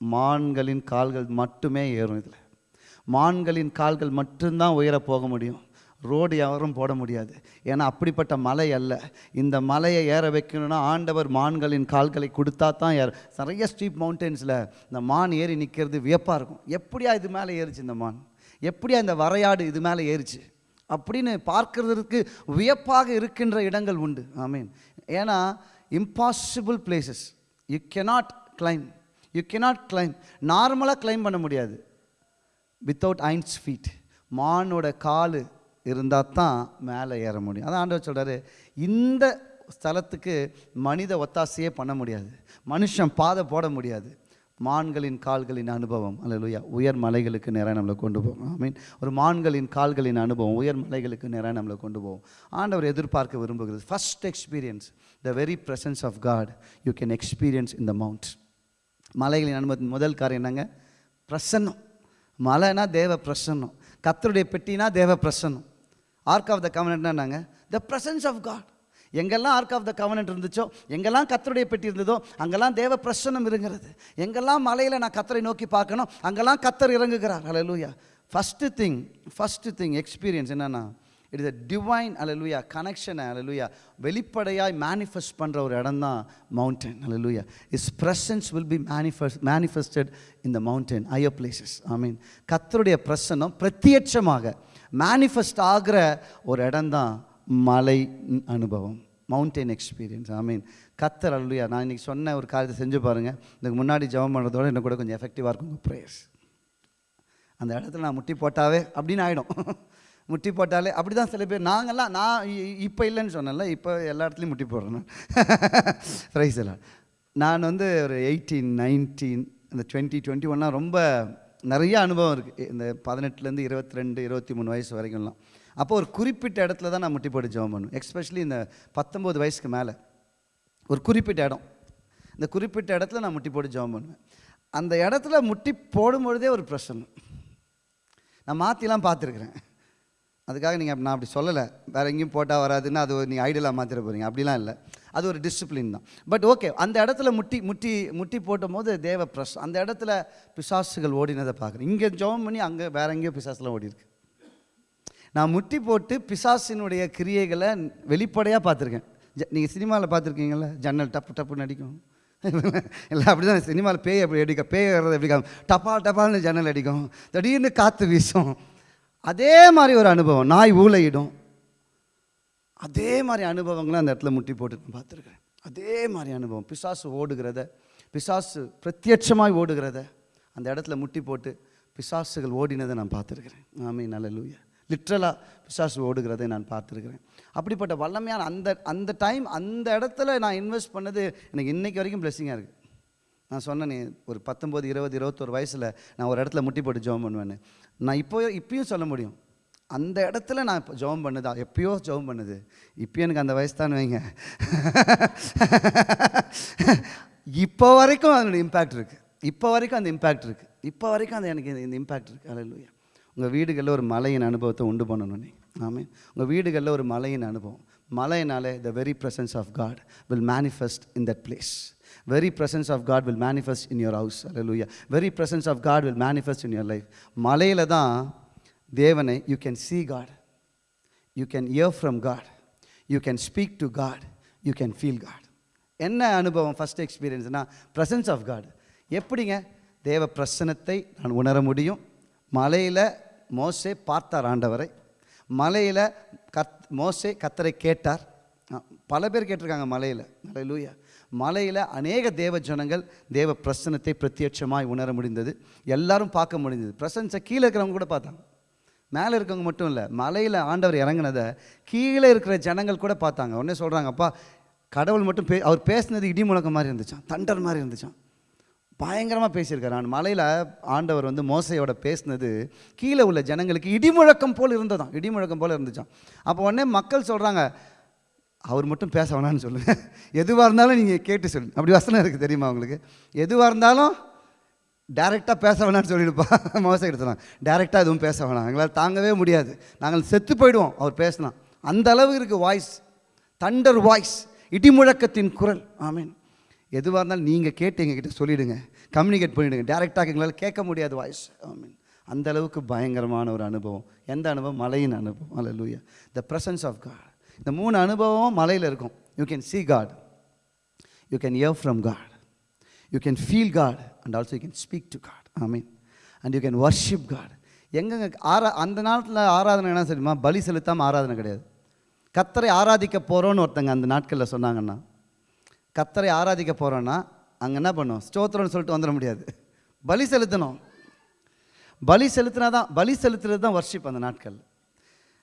மான்களின் கால்கள் மட்டுமே ஏறும் இதில். மான்களின் கால்கள் மட்டும்தான் உயர போக முடியும். ரோடு யாரும் போட முடியாது. ஏன்னா அப்படிப்பட்ட மலை அல்ல. இந்த மலையை ஏற வைக்கணும்னா ஆண்டவர் மான்களின் கால்களை கொடுத்தா தான் ஏற. நிறைய ஸ்டீப் மவுண்டன்ஸில் இந்த மான் ஏறி நிற்கிறது வியப்பாக இருக்கும். எப்படியா இது மேலே ஏறிச்சு இந்த மான்? எப்படியா இந்த வரையாடு இது மேலே ஏறிச்சு? அப்படின்னு பார்க்கறதுக்கு வியப்பாக இருக்கின்ற இடங்கள் உண்டு. ஆமீன் ஏன்னா impossible places you cannot climb you cannot climb நார்மலாக கிளைம் பண்ண முடியாது. வித்தவுட் ஐன்ஸ் ஃபீட் மானோட கால் இருந்தால் தான் மேலே ஏற முடியும். அதான் ஆண்டவர் சொல்கிறாரு இந்த ஸ்தலத்துக்கு மனித ஒத்தாசையே பண்ண முடியாது. மனுஷன் பாதை போட முடியாது. மான்களின் கால்களின் அனுபவம். அல்லேலூயா. உயர் மலைகளுக்கு நேராக நம்மளை கொண்டு போகும் ஐ மீன் ஒரு மான்களின் கால்களின் அனுபவம் உயர் மலைகளுக்கு நேராக நம்மளை கொண்டு போவோம். ஆண்டவர் எதிர்பார்க்க விரும்புகிறது first experience the very presence of God you can experience in the mount மலைகளின் அனுபவத்தின் முதல் காரியம் என்னங்க? பிரசன்னம். மலைனா தேவ பிரசன்னம். கத்தருடைய பெட்டினா தேவ பிரசன்னம். ஆர்க் ஆஃப் த கவனட்னா என்னங்க? த ப்ரசன்ஸ் ஆஃப் காட் எங்கெல்லாம் ஆர்க் ஆஃப் த கவனன்ட் இருந்துச்சோ எங்கெல்லாம் கத்தருடைய பெட்டி இருந்ததோ அங்கெல்லாம் தேவ பிரசன்னம் இருங்கிறது. எங்கெல்லாம் மலையில் நான் கத்தரை நோக்கி பார்க்கணும் அங்கெல்லாம் கத்தர் இறங்குகிறார். அலலூயா first thing first thing experience என்னென்னா இட் இஸ் அ டிவைன் அலலுயா கனெக்ஷனை அலலுயா வெளிப்படையாய் மேனிஃபெஸ்ட் பண்ணுற ஒரு இடம் தான் mountain hallelujah is presence will be manifest manifested in the mountain higher places I mean கத்தருடைய பிரசன்னம் பிரத்யட்சமாக மேனிஃபெஸ்ட் ஆகிற ஒரு இடம் தான் மலை அனுபவம் மவுண்டைன் எக்ஸ்பீரியன்ஸ் ஐ மீன் கத்தர் அலலுயா நான் இன்றைக்கி சொன்ன ஒரு காரியத்தை செஞ்சு பாருங்கள் இதுக்கு முன்னாடி ஜெபம் பண்ணுறதோட இன்னும் கூட கொஞ்சம் எஃபெக்டிவாக இருக்கும் உங்கள் ப்ரேயர்ஸ் அந்த இடத்துல நான் முட்டி போட்டாவே அப்படின்னு ஆகிடும் முட்டி போட்டாலே அப்படி தான் சில பேர் நாங்கள்லாம் நான் இப்போ இல்லைன்னு சொன்னேன்ல இப்போ எல்லா இடத்துலையும் முட்டி போடுறேன் ரைஸ் ப்ரைஸ் எல்லாம் நான் வந்து ஒரு எயிட்டீன் நைன்டீன் இந்த டுவெண்ட்டி டுவெண்ட்டி ஒன்லாம் ரொம்ப நிறைய அனுபவம் இருக்குது இந்த பதினெட்டுலேருந்து இருபத்தி ரெண்டு இருபத்தி மூணு வயசு வரைக்கும்லாம். அப்போ ஒரு குறிப்பிட்ட இடத்துல தான் நான் முட்டி போட்டு ஜெபம் பண்ணுவேன். எக்ஸ்பெஷலி இந்த பத்தொம்போது வயசுக்கு மேலே. ஒரு குறிப்பிட்ட இடம். இந்த குறிப்பிட்ட இடத்துல நான் முட்டி போட்டு ஜெபம் பண்ணுவேன். அந்த இடத்துல முட்டி போடும் பொழுதே ஒரு பிரச்சனை. நான் மாற்றிலாம் பார்த்துருக்குறேன். அதுக்காக நீங்கள் நான் அப்படி சொல்லலை. வேறு எங்கேயும் போட்டால் வராதுன்னு அது நீங்கள் ஐடியலாக மாற்றிட போகிறீங்க அப்படிலாம் இல்லை. அது ஒரு டிசிப்ளின் தான். பட் ஓகே அந்த இடத்துல முட்டி முட்டி முட்டி போட்டும் போது தேவ பிரஸ் அந்த இடத்துல பிசாசுகள் ஓடினதை பார்க்குறேன். இங்கே ஜெபம் பண்ணி அங்கே வேற எங்கேயோ பிசாசுலாம் ஓடி இருக்கு நான் முட்டி போட்டு பிசாசினுடைய கிரியைகளை வெளிப்படையாக பார்த்துருக்கேன். நீங்கள் சினிமாவில் பார்த்துருக்கீங்களா ஜன்னல் டப்பு டப்புன்னு அடிக்கும் இல்லை அப்படி தான் சினிமாவில் பேய் எப்படி அடிக்க பேய் வர்றது எப்படி டப்பா டப்பால்னு ஜன்னல் அடிக்கும். திடீர்னு காற்று வீசும். அதே மாதிரி ஒரு அனுபவம். நாய் ஊழையிடும் அதே மாதிரி அனுபவங்களை அந்த இடத்துல முட்டி போட்டு நான் பார்த்துருக்கேன் அதே மாதிரி அனுபவம். பிசாசு ஓடுகிறத பிசாசு பிரத்யட்சமாய் ஓடுகிறத அந்த இடத்துல முட்டி போட்டு பிசாசுகள் ஓடினதை நான் பார்த்துருக்குறேன். ஆமே நல்ல லூயா லிட்ரலாக பிசாசு ஓடுகிறதை நான் பார்த்துருக்கிறேன். அப்படிப்பட்ட வல்லமையான அந்த அந்த டைம் அந்த இடத்துல நான் இன்வெஸ்ட் பண்ணது எனக்கு இன்றைக்கி வரைக்கும் பிளெஸ்ஸிங்காக இருக்குது நான் சொன்னேனே ஒரு பத்தொம்போது இருபது இருபத்தொரு வயசில் நான் ஒரு இடத்துல முட்டி போட்டு ஜெபம் பண்ணுவேன்னு. நான் இப்போ இப்பயும் சொல்ல முடியும். அந்த இடத்துல நான் இப்போ ஜெபம் பண்ணுதா எப்பயோ ஜெபம் பண்ணுது. இப்போ எனக்கு அந்த வயசு தான் வைங்க. இப்போ வரைக்கும் அதனுடைய இம்பேக்ட் இருக்குது இப்போ வரைக்கும் அந்த இம்பேக்ட் இருக்குது இப்போ வரைக்கும் அந்த எனக்கு இந்த இம்பேக்ட் இருக்குது அலையிலுயா உங்கள் வீடுகளில் ஒரு மலையின் அனுபவத்தை உண்டு பண்ணணும் நீங்கள் ஆமே உங்கள் வீடுகளில் ஒரு மலையின் அனுபவம் மலையினாலே the very presence of God will manifest in that place very presence of God will manifest in your house அல்ல very presence of God will manifest in your life மலையில் தான் தேவனை you can see God you can hear from God you can speak to God you can feel God என்ன அனுபவம் first எக்ஸ்பீரியன்ஸ்னால் presence of God எப்படிங்க தேவ பிரசனத்தை நான் உணர முடியும் மலையில் மோசே பார்த்தார் ஆண்டவரை. மலையில் கத் மோசே கத்தரை கேட்டார். பல பேர் கேட்டிருக்காங்க மலையில். லூயா மலையில் அநேக தேவ ஜனங்கள் தேவ பிரசனத்தை பிரத்யட்சமாய் உணர முடிந்தது. எல்லாரும் பார்க்க முடிந்தது. பிரசன்ஸை கீழே இருக்கிறவங்க கூட பார்த்தாங்க. மேலே இருக்கவங்க மட்டும் இல்லை மலையில் ஆண்டவர் இறங்குனதை கீழே இருக்கிற ஜனங்கள் கூட பார்த்தாங்க. உடனே சொல்கிறாங்க அப்பா கடவுள் மட்டும் பே அவர் பேசினது இடி முழக்கம் மாதிரி இருந்துச்சான் தண்டர் மாதிரி இருந்துச்சான் பயங்கரமாக பேசியிருக்கார். நான் மலையில் ஆண்டவர் வந்து மோசையோட பேசினது கீழே உள்ள ஜனங்களுக்கு இடிமுழக்கம் போல் இருந்ததாம். இடிமுழக்கம் போல் இருந்துச்சான் அப்போ உடனே மக்கள் சொல்கிறாங்க அவர் மட்டும் பேச வேணாம்னு சொல்லுங்கள் எதுவாக இருந்தாலும் நீங்கள் கேட்டு சொல்லுங்க அப்படி வசனம் இருக்குது தெரியுமா உங்களுக்கு? எதுவாக இருந்தாலும் டேரெக்டாக பேச வேணாம்னு சொல்லிடுப்பா. மோசை எடுத்துலாம் டேரெக்டாக எதுவும் பேச வேணாம். எங்களால் தாங்கவே முடியாது. நாங்கள் செத்து போயிடுவோம். அவர் பேசினா அந்த அளவு இருக்குது வாய்ஸ் தண்டர் வாய்ஸ் இடிமுழக்கத்தின் குரல். ஆமீன் எதுவாக இருந்தாலும் நீங்கள் கேட்டு எங்ககிட்ட சொல்லிவிடுங்க கம்யூனிகேட் பண்ணிவிடுங்க டேரெக்டாக எங்களால் கேட்க முடியாது வாய்ஸ் மீன் அந்த அளவுக்கு பயங்கரமான ஒரு அனுபவம். எந்த அனுபவம்? மலையின் அனுபவம். அல்ல லூயா த presence ஆஃப் காட் இந்த மூணு அனுபவம் மலையில் இருக்கும். You can see God you can hear from God you can feel God and also you can speak to God I mean and you can worship God எங்கெங்க ஆரா அந்த நாட்டில் ஆராதனை என்ன தெரியுமா? பலி செலுத்தாமல் ஆராதனை கிடையாது. கத்தரை ஆராதிக்க போகிறோன்னு ஒருத்தங்க அந்த நாட்களில் சொன்னாங்கன்னா கத்தரை ஆராதிக்க போகிறோன்னா அங்கே என்ன பண்ணும்? ஸ்தோத்திரம்னு சொல்லிட்டு வந்துட முடியாது. பலி செலுத்தணும். பலி செலுத்தினா தான் பலி செலுத்துறது தான் வர்ஷிப் அந்த நாட்கள்.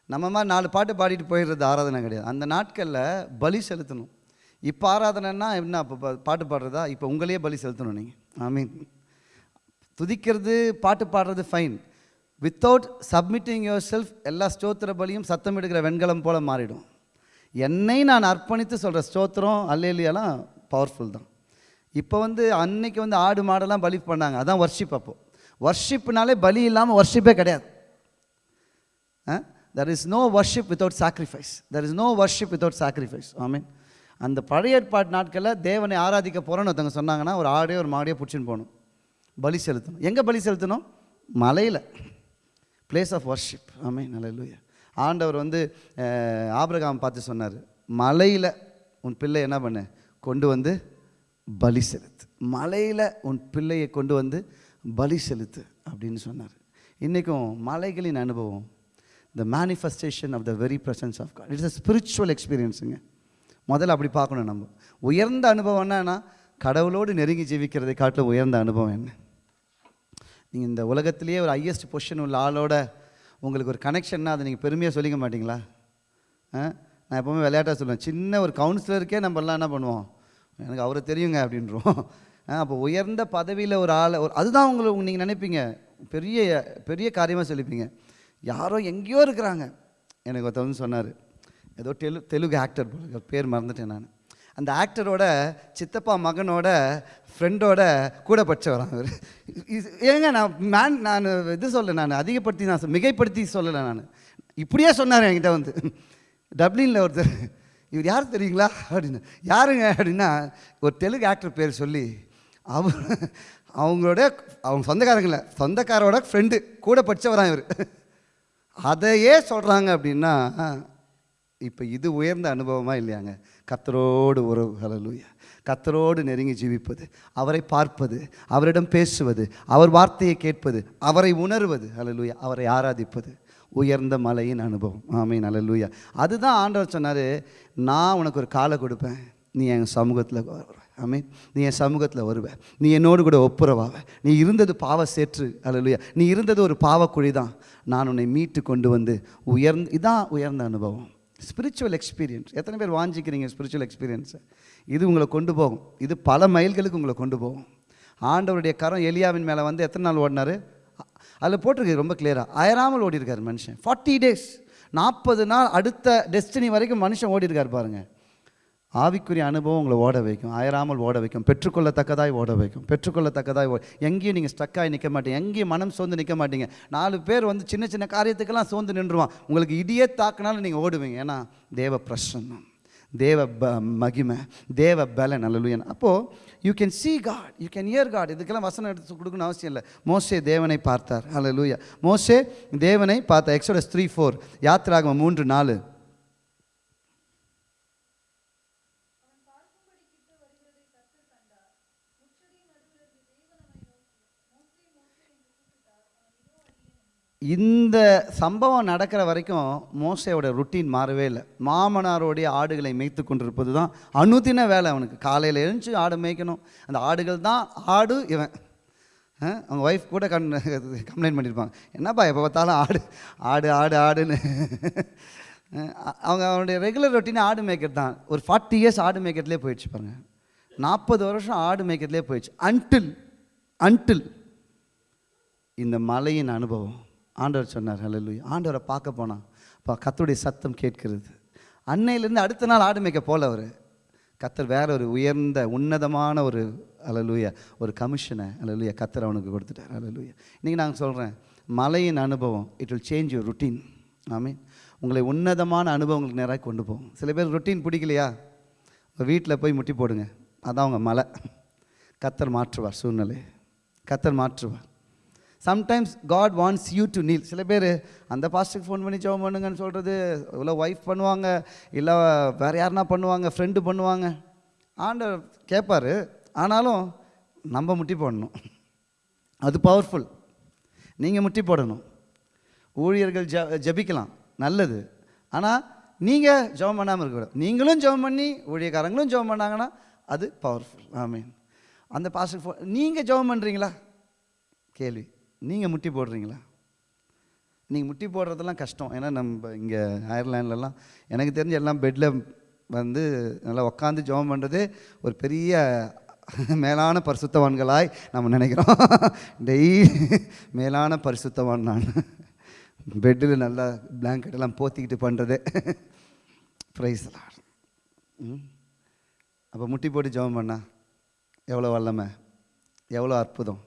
நம்ம மாதிரி நாலு பாட்டு பாடிட்டு போயிடுறது ஆராதனை கிடையாது. அந்த நாட்களில் பலி செலுத்தணும். இப்போ ஆராதனைன்னா என்ன? அப்போ பா- பாட்டு பாடுறதா? இப்போ உங்களையே பலி செலுத்தணும் நீங்கள் ஐ மீன் துதிக்கிறது பாட்டு பாடுறது fine without submitting yourself எல்லா ஸ்தோத்திர பலியும் சத்தம் எடுக்கிற வெண்கலம் போல் மாறிடும். என்னை நான் அர்ப்பணித்து சொல்கிற ஸ்தோத்திரம் அல்லேலியெல்லாம் பவர்ஃபுல் தான். இப்போ வந்து அன்னைக்கு வந்து ஆடு மாடெல்லாம் பலி பண்ணாங்க. அதான் வர்ஷிப் அப்போது வர்ஷிப்னாலே பலி இல்லாமல் வர்ஷிப்பே கிடையாது. There is no worship without sacrifice there is no worship without sacrifice mean அந்த பழைய ஏற்பாட்டு நாட்களில் தேவனை ஆராதிக்க போகிறோன்னு ஒருத்தவங்க சொன்னாங்கன்னா ஒரு ஆடையோ ஒரு மாடையோ பிடிச்சின்னு போகணும். பலி செலுத்தணும். எங்கே பலி செலுத்தணும்? மலையில். பிளேஸ் ஆஃப் வர்ஷிப் ஆமே நல்ல ஆண்டவர் வந்து ஆபிரகாம் பார்த்து சொன்னார் மலையில் உன் பிள்ளை என்ன பண்ணு? கொண்டு வந்து பலி செலுத்து. மலையில் உன் பிள்ளையை கொண்டு வந்து பலி செலுத்து அப்படின்னு சொன்னார். இன்றைக்கும் மலைகளின் அனுபவம் the manifestation of the very presence of God it's a spiritual எக்ஸ்பீரியன்ஸுங்க முதல்ல அப்படி பார்க்கணும் நம்ம. உயர்ந்த அனுபவம் என்னன்னா கடவுளோடு நெருங்கி ஜீவிக்கிறதை காட்டிலும் உயர்ந்த அனுபவம் என்ன? நீங்கள் இந்த உலகத்திலேயே ஒரு ஹையஸ்ட் பொசிஷன் உள்ள ஆளோட உங்களுக்கு ஒரு கனெக்ஷன்னா அதை நீங்கள் பெருமையாக சொல்லிக்க மாட்டிங்களா? ஆ? நான் எப்போவுமே விளையாட்டாக சொல்லுவேன். சின்ன ஒரு கவுன்சிலருக்கே நம்ம எல்லாம் என்ன பண்ணுவோம்? எனக்கு அவரை தெரியுங்க அப்படின்றோம் அப்போ உயர்ந்த பதவியில் ஒரு ஆளை ஒரு அதுதான் உங்களுக்கு நீங்கள் நினைப்பீங்க. பெரிய பெரிய காரியமாக சொல்லிப்பீங்க. யாரோ எங்கேயோ இருக்கிறாங்க. எனக்கு ஒருத்தவங்க வந்து சொன்னார். ஏதோ தெலு தெலுங்கு ஆக்டர் போல பேர் மறந்துட்டேன் நான். அந்த ஆக்டரோட சித்தப்பா மகனோட ஃப்ரெண்டோட கூட படித்தவரான் அவர் இது- ஏங்க நான் மேன் நான் இது சொல்ல நான் அதிகப்படுத்தி நான் மிகைப்படுத்தி சொல்லலை நான். இப்படியே சொன்னார் என்கிட்ட வந்து. டப்ளினில் ஒருத்தர் இவர் யார் தெரியுங்களா? அப்படின்னு. யாருங்க அப்படின்னா ஒரு தெலுங்கு ஆக்டர் பேர் சொல்லி அவர் அவங்களோட அவங்க சொந்தக்காரங்கள சொந்தக்காரோட ஃப்ரெண்டு கூட படித்தவரான் இவர். அதையே சொல்கிறாங்க அப்படின்னா இப்போ இது உயர்ந்த அனுபவமாக இல்லையாங்க? கத்தரோடு உறவு. ஹலலூயா கத்தரோடு நெருங்கி ஜீவிப்பது அவரை பார்ப்பது அவரிடம் பேசுவது அவர் வார்த்தையை கேட்பது அவரை உணர்வது அலலூயா அவரை ஆராதிப்பது. உயர்ந்த மலையின் அனுபவம். ஆமீன் அலலூயா அதுதான் ஆண்டவர் சொன்னார் நான் உனக்கு ஒரு காலை கொடுப்பேன். நீ என் சமூகத்தில் வருவேன் ஆமீன் நீ என் சமூகத்தில் வருவ. நீ என்னோடு கூட ஒப்புரவாவ. நீ இருந்தது பாவ சேற்று. அல்லையா நீ இருந்தது ஒரு பாவக்குழி தான். நான் உன்னை மீட்டு கொண்டு வந்து உயர்ந்து இதான் உயர்ந்த அனுபவம். ஸ்பிரிச்சுவல் எக்ஸ்பீரியன்ஸ் எத்தனை பேர் வாஞ்சிக்கிறீங்க ஸ்பிரிச்சுவல் எக்ஸ்பீரியன்ஸை இது உங்களை கொண்டு போகும். இது பல மைல்களுக்கு உங்களை கொண்டு போகும். ஆண்டவருடைய கரம் எலியாவின் மேலே வந்து எத்தனை நாள் ஓடினாரு? அதில் போட்டிருக்கு ரொம்ப கிளியராக அயராமல் ஓடிருக்கார் மனுஷன். ஃபார்ட்டி டேஸ் நாற்பது நாள் அடுத்த டெஸ்டினி வரைக்கும் மனுஷன் ஓடிருக்கார் பாருங்கள் ஆவிக்குரிய அனுபவம் உங்களை ஓட வைக்கும். அயராமல் ஓட வைக்கும். பெற்றுக்கொள்ளத்தக்கதாய் ஓட வைக்கும். பெற்றுக்கொள்ளத்தக்கதாய் ஓ எங்கேயும் நீங்கள் ஸ்டக்காகி நிற்க மாட்டீங்க. எங்கேயும் மனம் சோர்ந்து நிற்க மாட்டீங்க. நாலு பேர் வந்து சின்ன சின்ன காரியத்துக்கெல்லாம் சோர்ந்து நின்றுவான் உங்களுக்கு இடியே தாக்குனாலும் நீங்கள் ஓடுவீங்க. ஏன்னா தேவ பிரசன்னம். தேவ ப மகிமை தேவ பலன் அல்லலுயன் அப்போது you can see God you can hear God இதுக்கெல்லாம் வசனம் எடுத்து கொடுக்கணும்னு அவசியம் இல்லை. மோசே தேவனை பார்த்தார். அல்லலுயா மோசே தேவனை பார்த்தார். எக்ஸோட த்ரீ ஃபோர் யாத்திராகம மூன்று நாலு. இந்த சம்பவம் நடக்கிற வரைக்கும் மோசையோட ருட்டீன் மாறவே இல்லை. மாமனாரோடைய ஆடுகளை மேய்த்து கொண்டிருப்பது தான் அனுதின வேலை அவனுக்கு. காலையில் எழுந்து ஆடு மேய்க்கணும். அந்த ஆடுகள் தான் ஆடு இவன். அவங்க ஒய்ஃப் கூட கண் கம்ப்ளைண்ட் பண்ணியிருப்பாங்க என்னப்பா எப்போ பார்த்தாலும் ஆடு ஆடு ஆடு ஆடுன்னு. அவங்க அவனுடைய ரெகுலர் ரொட்டீன் ஆடு மேய்க்கிறது தான். ஒரு ஃபார்ட்டி இயர்ஸ் ஆடு மேய்க்கிறதுலே போயிடுச்சு பாருங்கள் நாற்பது வருஷம் ஆடு மேய்க்கிறதுலே போயிடுச்சு. அன்டில் அன்டில் இந்த மலையின் அனுபவம். ஆண்டவர் சொன்னார் ஹalleluya. ஆண்டவரை பார்க்க போனான் அப்போ கத்தருடைய சத்தம் கேட்கிறது. அன்னையிலேருந்து அடுத்த நாள் ஆடு மேய்க்க போல அவர். கத்தர் வேற ஒரு உயர்ந்த உன்னதமான ஒரு அலலுயா ஒரு கமிஷனை அலலுயா கத்தர் அவனுக்கு கொடுத்துட்டார் அலலுயா இன்றைக்கி நாங்கள் சொல்கிறேன் மலையின் அனுபவம் it will change your routine ஆமீன் உங்களை உன்னதமான அனுபவங்களுக்கு நேராக கொண்டு போகும். சில பேர் ருட்டீன் பிடிக்கலையா? வீட்டில் போய் முட்டி போடுங்க. அதான் உங்கள் மலை கத்தர் மாற்றுவார் சூழ்நிலை கத்தர் மாற்றுவார். Sometimes God wants you to kneel சில பேர் அந்த பாஸ்டருக்கு ஃபோன் பண்ணி ஜெபம் பண்ணுங்கன்னு சொல்கிறது இல்லை ஒய்ஃப் பண்ணுவாங்க இல்லை வேறு யாருனா பண்ணுவாங்க ஃப்ரெண்டு பண்ணுவாங்க. ஆண்டவர் கேட்பார் ஆனாலும் நம்ம முட்டி போடணும். அது பவர்ஃபுல் நீங்கள் முட்டி போடணும். ஊழியர்கள் ஜ ஜபிக்கலாம் நல்லது. ஆனால் நீங்கள் ஜெபம் பண்ணாமல் இருக்கக்கூடாது. நீங்களும் ஜெபம் பண்ணி ஊழியக்காரங்களும் ஜெபம் பண்ணாங்கன்னா அது பவர்ஃபுல் ஆமீன் அந்த பாஸ்டர் ஃபோன் நீங்கள் ஜெபம் பண்ணுறீங்களா கேள்வி. நீங்கள் முட்டி போடுறீங்களா? நீங்கள் முட்டி போடுறதெல்லாம் கஷ்டம். ஏன்னா நம்ம இங்கே அயர்லாண்ட்லலாம் எனக்கு தெரிஞ்ச எல்லாம் பெட்டில் வந்து நல்லா உட்காந்து ஜெபம் பண்ணுறதே ஒரு பெரிய மேலான பரிசுத்தவான்களாய் நம்ம நினைக்கிறோம். டெய்லி மேலான பரிசுத்தவான் நான். பெட்டில் நல்லா blanket போத்திக்கிட்டு பண்ணுறதே ப்ரைஸ்லாம் ம். அப்போ முட்டி போட்டு ஜெபம் பண்ணா எவ்வளோ வல்லமை? எவ்வளோ அற்புதம்?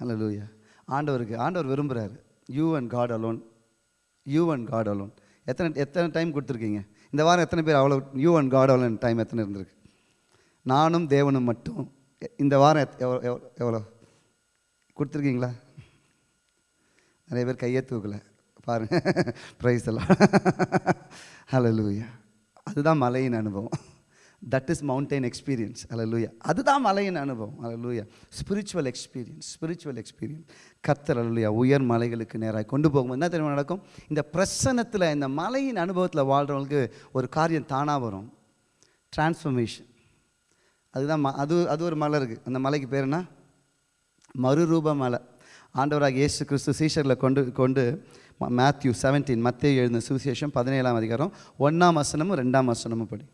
ஹலோ லூயா ஆண்டவருக்கு ஆண்டவர் விரும்புகிறாரு you and God alone you and God alone எத்தனை எத்தனை டைம் கொடுத்துருக்கீங்க? இந்த வாரம் எத்தனை பேர் அவ்வளோ you and God alone time எத்தனை இருந்திருக்கு? நானும் தேவனும் மட்டும். இந்த வாரம் எத்- எவ்வளோ எவ்வளோ எவ்வளோ? கொடுத்துருக்கீங்களா? நிறைய பேர் கையே தூக்கல. பாருங்கள் ப்ரைஸ் எல்லாம் ஹலோ லூயா அதுதான் மலையின் அனுபவம். தட் இஸ் மவுண்டைன் எக்ஸ்பீரியன்ஸ் அலலூயா அதுதான் மலையின் அனுபவம். அலலூயா ஸ்பிரிச்சுவல் எக்ஸ்பீரியன்ஸ் ஸ்பிரிச்சுவல் எக்ஸ்பீரியன்ஸ் கத்தர் ஹalleluya உயர் மலைகளுக்கு நேராக கொண்டு போகும்போது என்ன தெரியுமா நடக்கும்? இந்த பிரசன்னத்தில் இந்த மலையின் அனுபவத்தில் வாழ்கிறவங்களுக்கு ஒரு காரியம் தானாக வரும். டிரான்ஸ்ஃபர்மேஷன் அதுதான் ம- அது அது ஒரு மலை இருக்குது அந்த மலைக்கு பேர் என்ன? மறுரூப மலை. ஆண்டவராக இயேசு கிறிஸ்து சீஷரில் கொண்டு கொண்டு மேத்யூ செவன்டீன் மத்திய எழுந்த சுவிசேஷம் பதினேழாம் அதிகாரம் ஒன்றாம் வசனமும் ரெண்டாம் வசனமும் படி.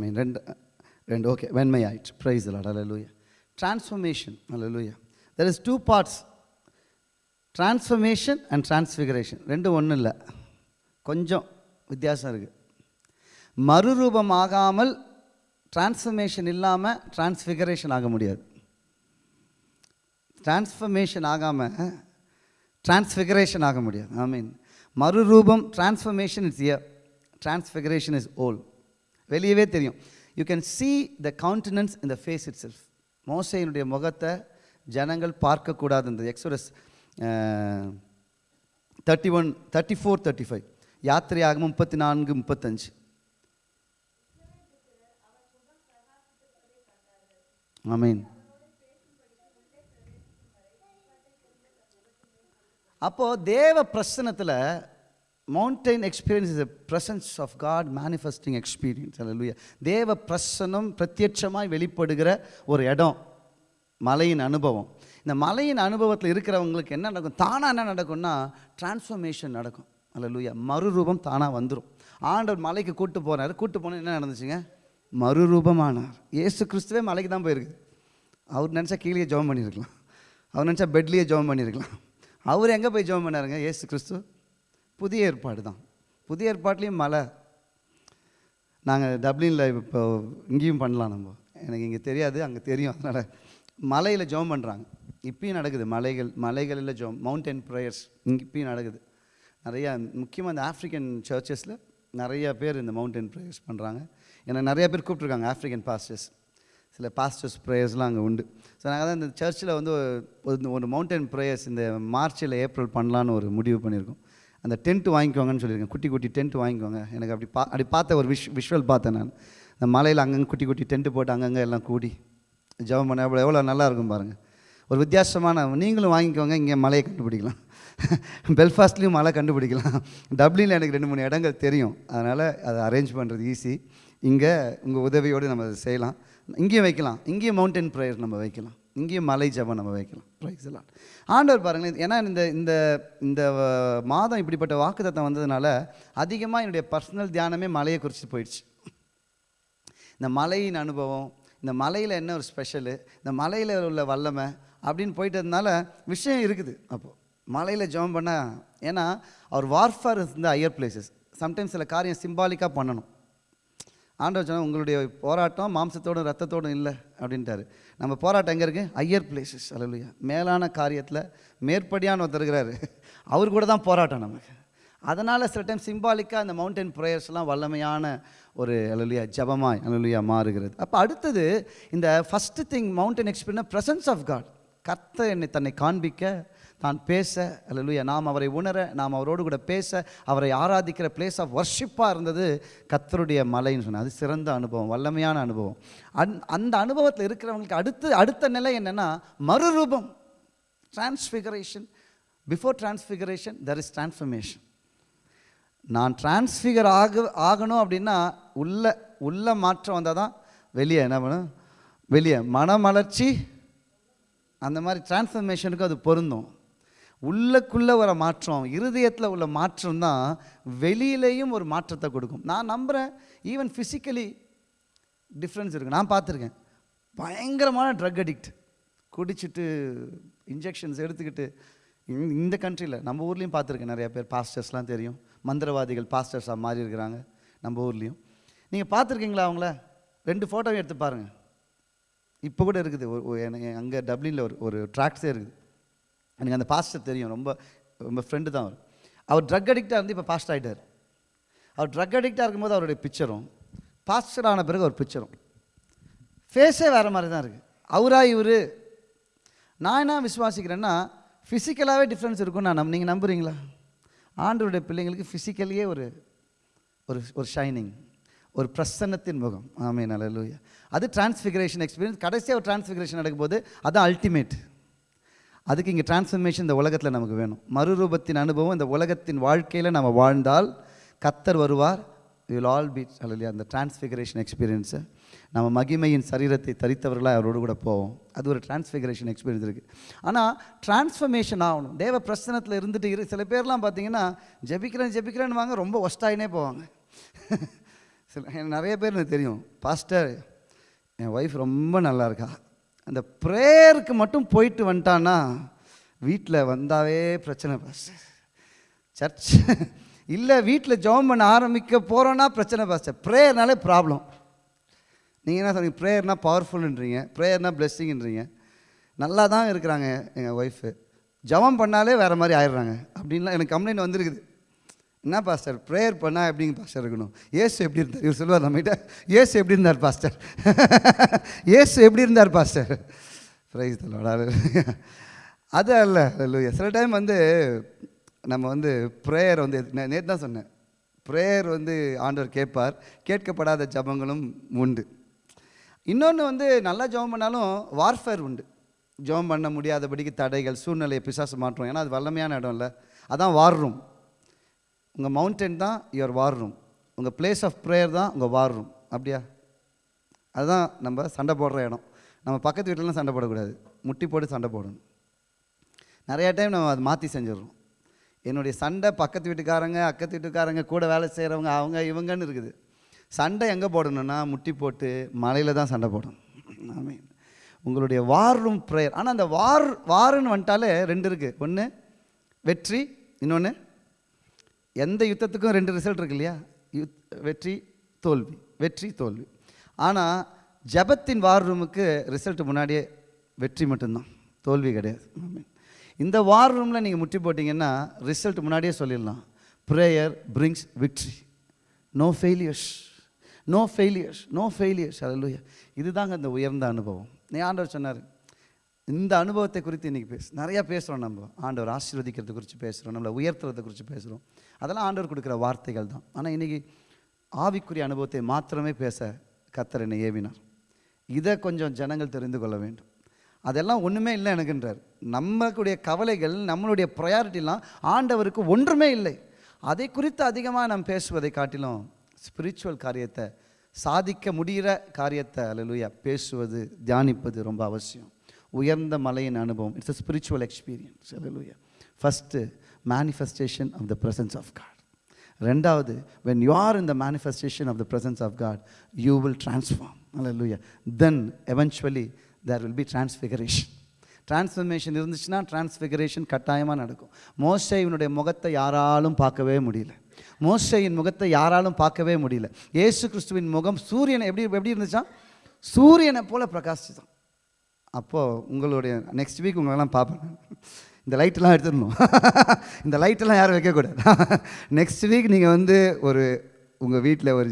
ஆமீன். ரெண்டு ரெண்டு ஓகே வெண்மை ஆயிடுச்சு ப்ரைஸ் லாட் அலலூயா transformation hallelujah there is two parts transformation and transfiguration ரெண்டும் ஒன்றும் இல்லை. கொஞ்சம் வித்தியாசம் இருக்குது மறுரூபமாகாமல் டிரான்ஸ்ஃபர்மேஷன் இல்லாமல் டிரான்ஸ்ஃபிகரேஷன் ஆக முடியாது. டிரான்ஸ்ஃபர்மேஷன் ஆகாமல் டிரான்ஸ்ஃபிகரேஷன் ஆக முடியாது. ஐ மீன் மறுரூபம் transformation is here transfiguration is all வெளியவே தெரியும். You can see the countenance இந்த ஃபேஸ் இட் செல்ஃப் மோசையினுடைய முகத்தை ஜனங்கள் பார்க்கக்கூடாது இந்த Exodus thirty one thirty four thirty five யாத்திரையாகும் முப்பத்தி நான்கு முப்பத்தஞ்சு. ஆமீன் அப்போது தேவ பிரசனத்தில் mountain experience is a presence of God manifesting experience அல்ல தேவ பிரசனம் பிரத்யட்சமாய் வெளிப்படுகிற ஒரு இடம் மலையின் அனுபவம் இந்த மலையின் அனுபவத்தில் இருக்கிறவங்களுக்கு என்ன நடக்கும் தானாக என்ன நடக்கும்னா டிரான்ஸ்ஃபர்மேஷன் நடக்கும் அல்ல மறுரூபம் தானாக வந்துடும் ஆண்டவர் மலைக்கு கூட்டு போனார் கூட்டு போனால் என்ன நடந்துச்சுங்க மறுரூபமானார் ஏசு கிறிஸ்துவே மலைக்கு தான் போயிருக்குது அவர் நினச்சா கீழே ஜெபம் பண்ணியிருக்கலாம் அவர் நினச்சா பெட்லேயே ஜெபம் பண்ணியிருக்கலாம் அவர் எங்கே போய் ஜோம் பண்ணாருங்க ஏசு கிறிஸ்து புதிய ஏற்பாடு தான். புதிய ஏற்பாட்லேயும் மலை நாங்கள் டப்ளினில் இப்போ இங்கேயும் பண்ணலாம் நம்ம. எனக்கு இங்கே தெரியாது அங்கே தெரியும். அதனால் மலையில் ஜெபம் பண்ணுறாங்க இப்பயும் நடக்குது. மலைகள் மலைகளில் ஜோம் மவுண்டன் ப்ரேயர்ஸ் இங்கே இப்பயும் நடக்குது. நிறையா முக்கியமாக இந்த ஆஃப்ரிக்கன் சர்ச்சஸில் நிறையா பேர் இந்த மவுண்டன் ப்ரேயர்ஸ் பண்ணுறாங்க ஏன்னா நிறையா பேர் கூப்பிட்ருக்காங்க ஆஃப்ரிக்கன் பாஸ்டர்ஸ் சில பாஸ்டர்ஸ் ப்ரேயர்ஸ்லாம் அங்கே உண்டு. ஸோ நாங்கள் தான் இந்த சர்ச்சில் வந்து ஒரு ஒரு மவுண்டன் ப்ரேயர்ஸ் இந்த மார்ச்சில் ஏப்ரல் பண்ணலான்னு ஒரு முடிவு பண்ணியிருக்கோம். அந்த டென்ட் வாங்கிக்கோங்கன்னு சொல்லியிருக்கேன். குட்டி குட்டி டென்ட் வாங்கிக்கோங்க. எனக்கு அப்படி பா அப்படி பார்த்த ஒரு விஷ் விஷுவல் பார்த்தேன் நான். இந்த மலையில் அங்கங்கே குட்டி குட்டி டென்ட்டு போட்டு அங்கங்கே எல்லாம் கூடி ஜெபம் பண்ண எவ்வளோ எவ்வளோ நல்லா இருக்கும் பாருங்கள் ஒரு வித்தியாசமான நீங்களும் வாங்கிக்கோங்க இங்கே மலையை கண்டுபிடிக்கலாம். பெல்ஃபாஸ்ட்லேயும் மலை கண்டுபிடிக்கலாம். டப்ளினில் எனக்கு ரெண்டு மூணு இடங்கள் தெரியும். அதனால் அதை அரேஞ்ச் பண்ணுறது ஈஸி இங்கே உங்கள் உதவியோடு நம்ம அதை செய்யலாம். இங்கேயும் வைக்கலாம். இங்கேயும் மவுண்டன் ப்ரேயர் நம்ம வைக்கலாம். இங்கேயும் மலை ஜபம் நம்ம வைக்கலாம். ப்ரைஸ் எல்லாம் ஆண்டவர் பாருங்களேன் ஏன்னா இந்த இந்த இந்த மாதம் இப்படிப்பட்ட வாக்குத்தத்தம் வந்ததுனால அதிகமாக என்னுடைய பர்சனல் தியானமே மலையை குறித்து போயிடுச்சு. இந்த மலையின் அனுபவம் இந்த மலையில் என்ன ஒரு ஸ்பெஷலு இந்த மலையில் உள்ள வல்லமை அப்படின்னு போயிட்டதுனால விஷயம் இருக்குது அப்போது மலையில் ஜெபம் பண்ணால் ஏன்னா அவர் வார்ஃபார் இந்த ஹையர் பிளேசஸ் சம்டைம்ஸ் சில காரியம் சிம்பாலிக்காக பண்ணணும். ஆண்டவர் சொன்னால் உங்களுடைய போராட்டம் மாம்சத்தோடும் ரத்தத்தோடும் இல்லை அப்படின்ட்டாரு. நம்ம போராட்டம் எங்கே இருக்குது ஐயர் பிளேசஸ் அலுவலியா மேலான காரியத்தில் மேற்படியான ஒருத்தர் இருக்கிறாரு. அவர் கூட தான் போராட்டம் நமக்கு. அதனால் சில டைம் சிம்பாலிக்காக அந்த மவுண்டன் ப்ரேயர்ஸ்லாம் வல்லமையான ஒரு அலுவலியா ஜபமாய் அலுவலியா மாறுகிறது. அப்போ அடுத்தது இந்த first thing mountain experience presence of God கர்த்த என்னை தன்னை காண்பிக்க தான் பேச அல்லையா நாம் அவரை உணர நாம் அவரோடு கூட பேச அவரை ஆராதிக்கிற பிளேஸ் ஆஃப் ஒர்ஷிப்பாக இருந்தது கத்தருடைய மலைன்னு சொன்னேன். அது சிறந்த அனுபவம் வல்லமையான அனுபவம். அந் அந்த அனுபவத்தில் இருக்கிறவங்களுக்கு அடுத்து அடுத்த நிலை என்னென்னா மறுரூபம் transfiguration before transfiguration there is transformation நான் டிரான்ஸ்ஃபிகர் ஆக ஆகணும் அப்படின்னா உள்ள உள்ள மாற்றம் வந்தால் தான் வெளியே என்ன பண்ணும் வெளியே மனமலர்ச்சி அந்த மாதிரி டிரான்ஸ்ஃபர்மேஷனுக்கு அது பொருந்தும். உள்ளக்குள்ளே வர மாற்றம் இருதயத்தில் உள்ள மாற்றம் தான் வெளியிலையும் ஒரு மாற்றத்தை கொடுக்கும். நான் நம்புகிறேன் ஈவன் ஃபிசிக்கலி டிஃப்ரென்ஸ் இருக்குது நான் பார்த்துருக்கேன். பயங்கரமான ட்ரக் அடிக்ட் குடிச்சிட்டு இன்ஜெக்ஷன்ஸ் எடுத்துக்கிட்டு இந்த- கண்ட்ரியில் நம்ம ஊர்லேயும் பார்த்துருக்கேன் நிறைய பேர். பாஸ்டர்ஸ்லாம் தெரியும். மந்திரவாதிகள் பாஸ்டர்ஸாக மாறி இருக்கிறாங்க நம்ம ஊர்லேயும். நீங்கள் பார்த்துருக்கீங்களா அவங்கள? ரெண்டு ஃபோட்டோவும் எடுத்து பாருங்கள் இப்போ கூட இருக்குது. ஒரு- அங்கே டப்ளினில் ஒரு ஒரு ட்ராக்ஸே இருக்குது. எனக்கு அந்த பாஸ்டர் தெரியும். ரொம்ப ரொம்ப ஃப்ரெண்டு தான் அவர். அவர் ட்ரக் அடிக்டாக இருந்து இப்போ பாஸ்டர் ஆகிட்டார் அவர் ட்ரக் அடிக்டாக இருக்கும்போது அவருடைய பிக்சரும் பாஸ்டர் ஆன பிறகு ஒரு பிக்சரும் ஃபேஸே வேறு மாதிரி தான் இருக்குது அவரா இவர்? நான் என்ன விசுவாசிக்கிறேன்னா ஃபிசிக்கலாகவே டிஃப்ரென்ஸ் இருக்கும் நான் நம் நீங்கள் நம்புறீங்களா? ஆண்டவருடைய பிள்ளைங்களுக்கு ஃபிசிக்கலியே ஒரு ஒரு ஒரு ஷைனிங் ஒரு பிரசன்னத்தின் முகம். ஆமே நல்லூயா அது டிரான்ஸ்ஃபிகரேஷன் எக்ஸ்பீரியன்ஸ் கடைசியாக ஒரு டிரான்ஸ்ஃபிகரேஷன் நடக்கும்போது அதுதான் அல்டிமேட் அதுக்கு இங்கே டிரான்ஸ்ஃபர்மேஷன் இந்த உலகத்தில் நமக்கு வேணும். மறுரூபத்தின் அனுபவம் இந்த உலகத்தின் வாழ்க்கையில் நம்ம வாழ்ந்தால் கத்தர் வருவார். வில் ஆல் பி அல்லையா அந்த டிரான்ஸ்ஃபிகரேஷன் எக்ஸ்பீரியன்ஸு நம்ம மகிமையின் சரீரத்தை தரித்தவர்களாக அவரோடு கூட போவோம். அது ஒரு டிரான்ஸ்ஃபிகரேஷன் எக்ஸ்பீரியன்ஸ் இருக்குது ஆனால் டிரான்ஸ்ஃபர்மேஷன் ஆகணும். தேவ பிரசனத்தில் இருந்துட்டு இரு சில பேர்லாம் பார்த்தீங்கன்னா ஜெபிக்கிறேன் ஜெபிக்கிறேன்னு வாங்க ரொம்ப ஒஸ்டாயினே போவாங்க. சில நிறைய பேர் எனக்கு தெரியும். பாஸ்டர் என் ஒய்ஃப் ரொம்ப நல்லா இருக்கா. அந்த ப்ரேயருக்கு மட்டும் போயிட்டு வந்துட்டான்னா வீட்டில் வந்தாவே பிரச்சனை பாஸ்டர் சர்ச் இல்லை வீட்டில் ஜெபம் பண்ண ஆரம்பிக்க போகிறோன்னா பிரச்சனை பாஸ்டர் ப்ரேயர்னாலே ப்ராப்ளம் நீங்கள் என்ன சொன்னீங்க? ப்ரேயர்னால் பவர்ஃபுல்ன்றீங்க ப்ரேயர்னால் பிளெஸ்ஸிங்ன்றீங்க நல்லா தான் இருக்கிறாங்க எங்கள் ஒய்ஃபு ஜெபம் பண்ணாலே வேறு மாதிரி ஆயிடுறாங்க. அப்படின்லாம் எனக்கு கம்ப்ளைண்ட் வந்திருக்குது. என்ன பாஸ்டர்? ப்ரேயர் பண்ணால் எப்படிங்க பாஸ்டர் இருக்கணும்? ஏசு எப்படி இருந்தார்? இவர் சொல்லுவார் நம்மகிட்ட ஏசு எப்படி இருந்தார் பாஸ்டர்? ஏசு எப்படி இருந்தார் பாஸ்டர்? ப்ரைஸ் தலோட அது அல்ல. அல்ல சில டைம் வந்து நம்ம வந்து ப்ரேயர் வந்து நேற்று தான் சொன்னேன். ப்ரேயர் வந்து ஆண்டவர் கேட்பார். கேட்கப்படாத ஜபங்களும் உண்டு. இன்னொன்று வந்து நல்லா ஜபம் பண்ணாலும் வார்ஃபேர் உண்டு. ஜெபம் பண்ண முடியாதபடிக்கு தடைகள் சூழ்நிலையை பிசாசு மாற்றும். ஏன்னா அது வல்லமையான இடம் இல்லை அதான் வார் ரூம் உங்கள் மவுண்டன் தான் யுவர் வார் ரூம் உங்கள் பிளேஸ் ஆஃப் ப்ரேயர் தான் உங்கள் வார் ரூம் அப்படியா? அதுதான் நம்ம சண்டை போடுற இடம். நம்ம பக்கத்து வீட்டிலலாம் சண்டை போடக்கூடாது. முட்டி போட்டு சண்டை போடணும். நிறையா டைம் நம்ம அதை மாற்றி செஞ்சிடறோம். என்னுடைய சண்டை பக்கத்து வீட்டுக்காரங்க அக்கத்து வீட்டுக்காரங்க கூட வேலை செய்கிறவங்க அவங்க இவங்கன்னு இருக்குது. சண்டை எங்கே போடணும்னா முட்டி போட்டு மலையில் தான் சண்டை போடணும். ஆமே உங்களுடைய வார் ரூம் ப்ரேயர் ஆனால் அந்த வார் வாருன்னு வந்துட்டாலே ரெண்டு இருக்குது ஒன்று வெற்றி இன்னொன்று எந்த யுத்தத்துக்கும் ரெண்டு ரிசல்ட் இருக்கு இல்லையா யுத் வெற்றி தோல்வி. வெற்றி தோல்வி. ஆனால் ஜபத்தின் வார் ரூமுக்கு ரிசல்ட் முன்னாடியே வெற்றி மட்டும்தான். தோல்வி கிடையாது. இந்த வார் ரூமில் நீங்கள் முட்டி போட்டிங்கன்னா ரிசல்ட் முன்னாடியே சொல்லிடலாம். Prayer brings victory no failures no failures no failures அல்லூயா இதுதாங்க அந்த உயர்ந்த அனுபவம். நீ ஆண்டவர் சொன்னார் இந்த அனுபவத்தை குறித்து இன்றைக்கி பேசு. நிறையா பேசுகிறோம் நம்ம. ஆண்டவர் ஆசீர்வதிக்கிறதை குறித்து பேசுகிறோம் நம்மளை உயர்த்துறதை குறித்து பேசுகிறோம் அதெல்லாம் ஆண்டவர் கொடுக்குற வார்த்தைகள் தான். ஆனால் இன்றைக்கி ஆவிக்குரிய அனுபவத்தை மாத்திரமே பேச கத்தர் என்னை ஏவினார். இதை கொஞ்சம் ஜனங்கள் தெரிந்து கொள்ள வேண்டும். அதெல்லாம் ஒன்றுமே இல்லை எனக்குன்றார். நம்மளுடைய கவலைகள் நம்மளுடைய ப்ரையாரிட்டிலாம் ஆண்டவருக்கு ஒன்றுமே இல்லை. அதை குறித்து அதிகமாக நாம் பேசுவதை காட்டிலும் ஸ்பிரிச்சுவல் காரியத்தை சாதிக்க முடிகிற காரியத்தை அலலுயா பேசுவது தியானிப்பது ரொம்ப அவசியம். உயர்ந்த மலையின் அனுபவம் it's a spiritual experience hallelujah first manifestation of the presence of God ரெண்டாவது when you are in the manifestation of the presence of God you will transform அல்ல லூயா then eventually there will be transfiguration. Transformation இருந்துச்சுன்னா transfiguration கட்டாயமாக நடக்கும். மோசையினுடைய முகத்தை யாராலும் பார்க்கவே முடியல. மோஸ்டையின் முகத்தை யாராலும் பார்க்கவே முடியல. ஏசு கிறிஸ்துவின் முகம் சூரியனை எப்படி எப்படி இருந்துச்சா சூரியனை போல பிரகாசிச்சான். அப்போது உங்களுடைய நெக்ஸ்ட் வீக் உங்களெல்லாம் பார்ப்பேன். இந்த லைட்டெல்லாம் எடுத்துடணும். இந்த லைட்டெல்லாம் யாரும் வைக்கக்கூடாது. நெக்ஸ்ட் வீக் நீங்கள் வந்து ஒரு உங்கள் வீட்டில் ஒரு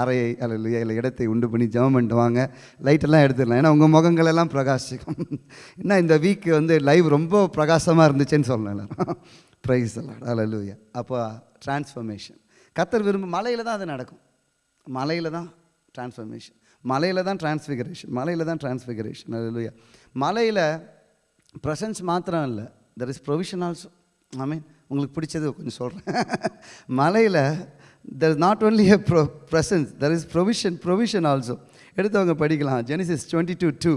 அறையை அல்ல இல்லை இடத்தை உண்டு பண்ணி ஜெபம் பண்ணிட்டு வாங்க. லைட்டெல்லாம் எடுத்துடலாம். ஏன்னா உங்கள் முகங்கள் எல்லாம் பிரகாசிக்கும். என்ன இந்த வீக்கு வந்து லைவ் ரொம்ப பிரகாசமாக இருந்துச்சுன்னு சொல்லலாம் எல்லாரும். ப்ரைஸ் எல்லாம் அல்லூயா அப்போ டிரான்ஸ்ஃபர்மேஷன் கத்தர் விரும்ப மலையில் தான் அது நடக்கும். மலையில் தான் டிரான்ஸ்ஃபர்மேஷன் மலையில் தான் டிரான்ஸ்ஃபிகரேஷன் மலையில் தான் டிரான்ஸ்ஃபிகரேஷன் அல்லூயா மலையில் ப்ரெசன்ஸ் மாத்திரம் இல்லை. There is provision also I mean உங்களுக்கு பிடிச்சது கொஞ்சம் சொல்கிறேன் மலையில் there is not only a pro presence there is provision provision also எடுத்தவங்க படிக்கலாம். Genesis twenty two two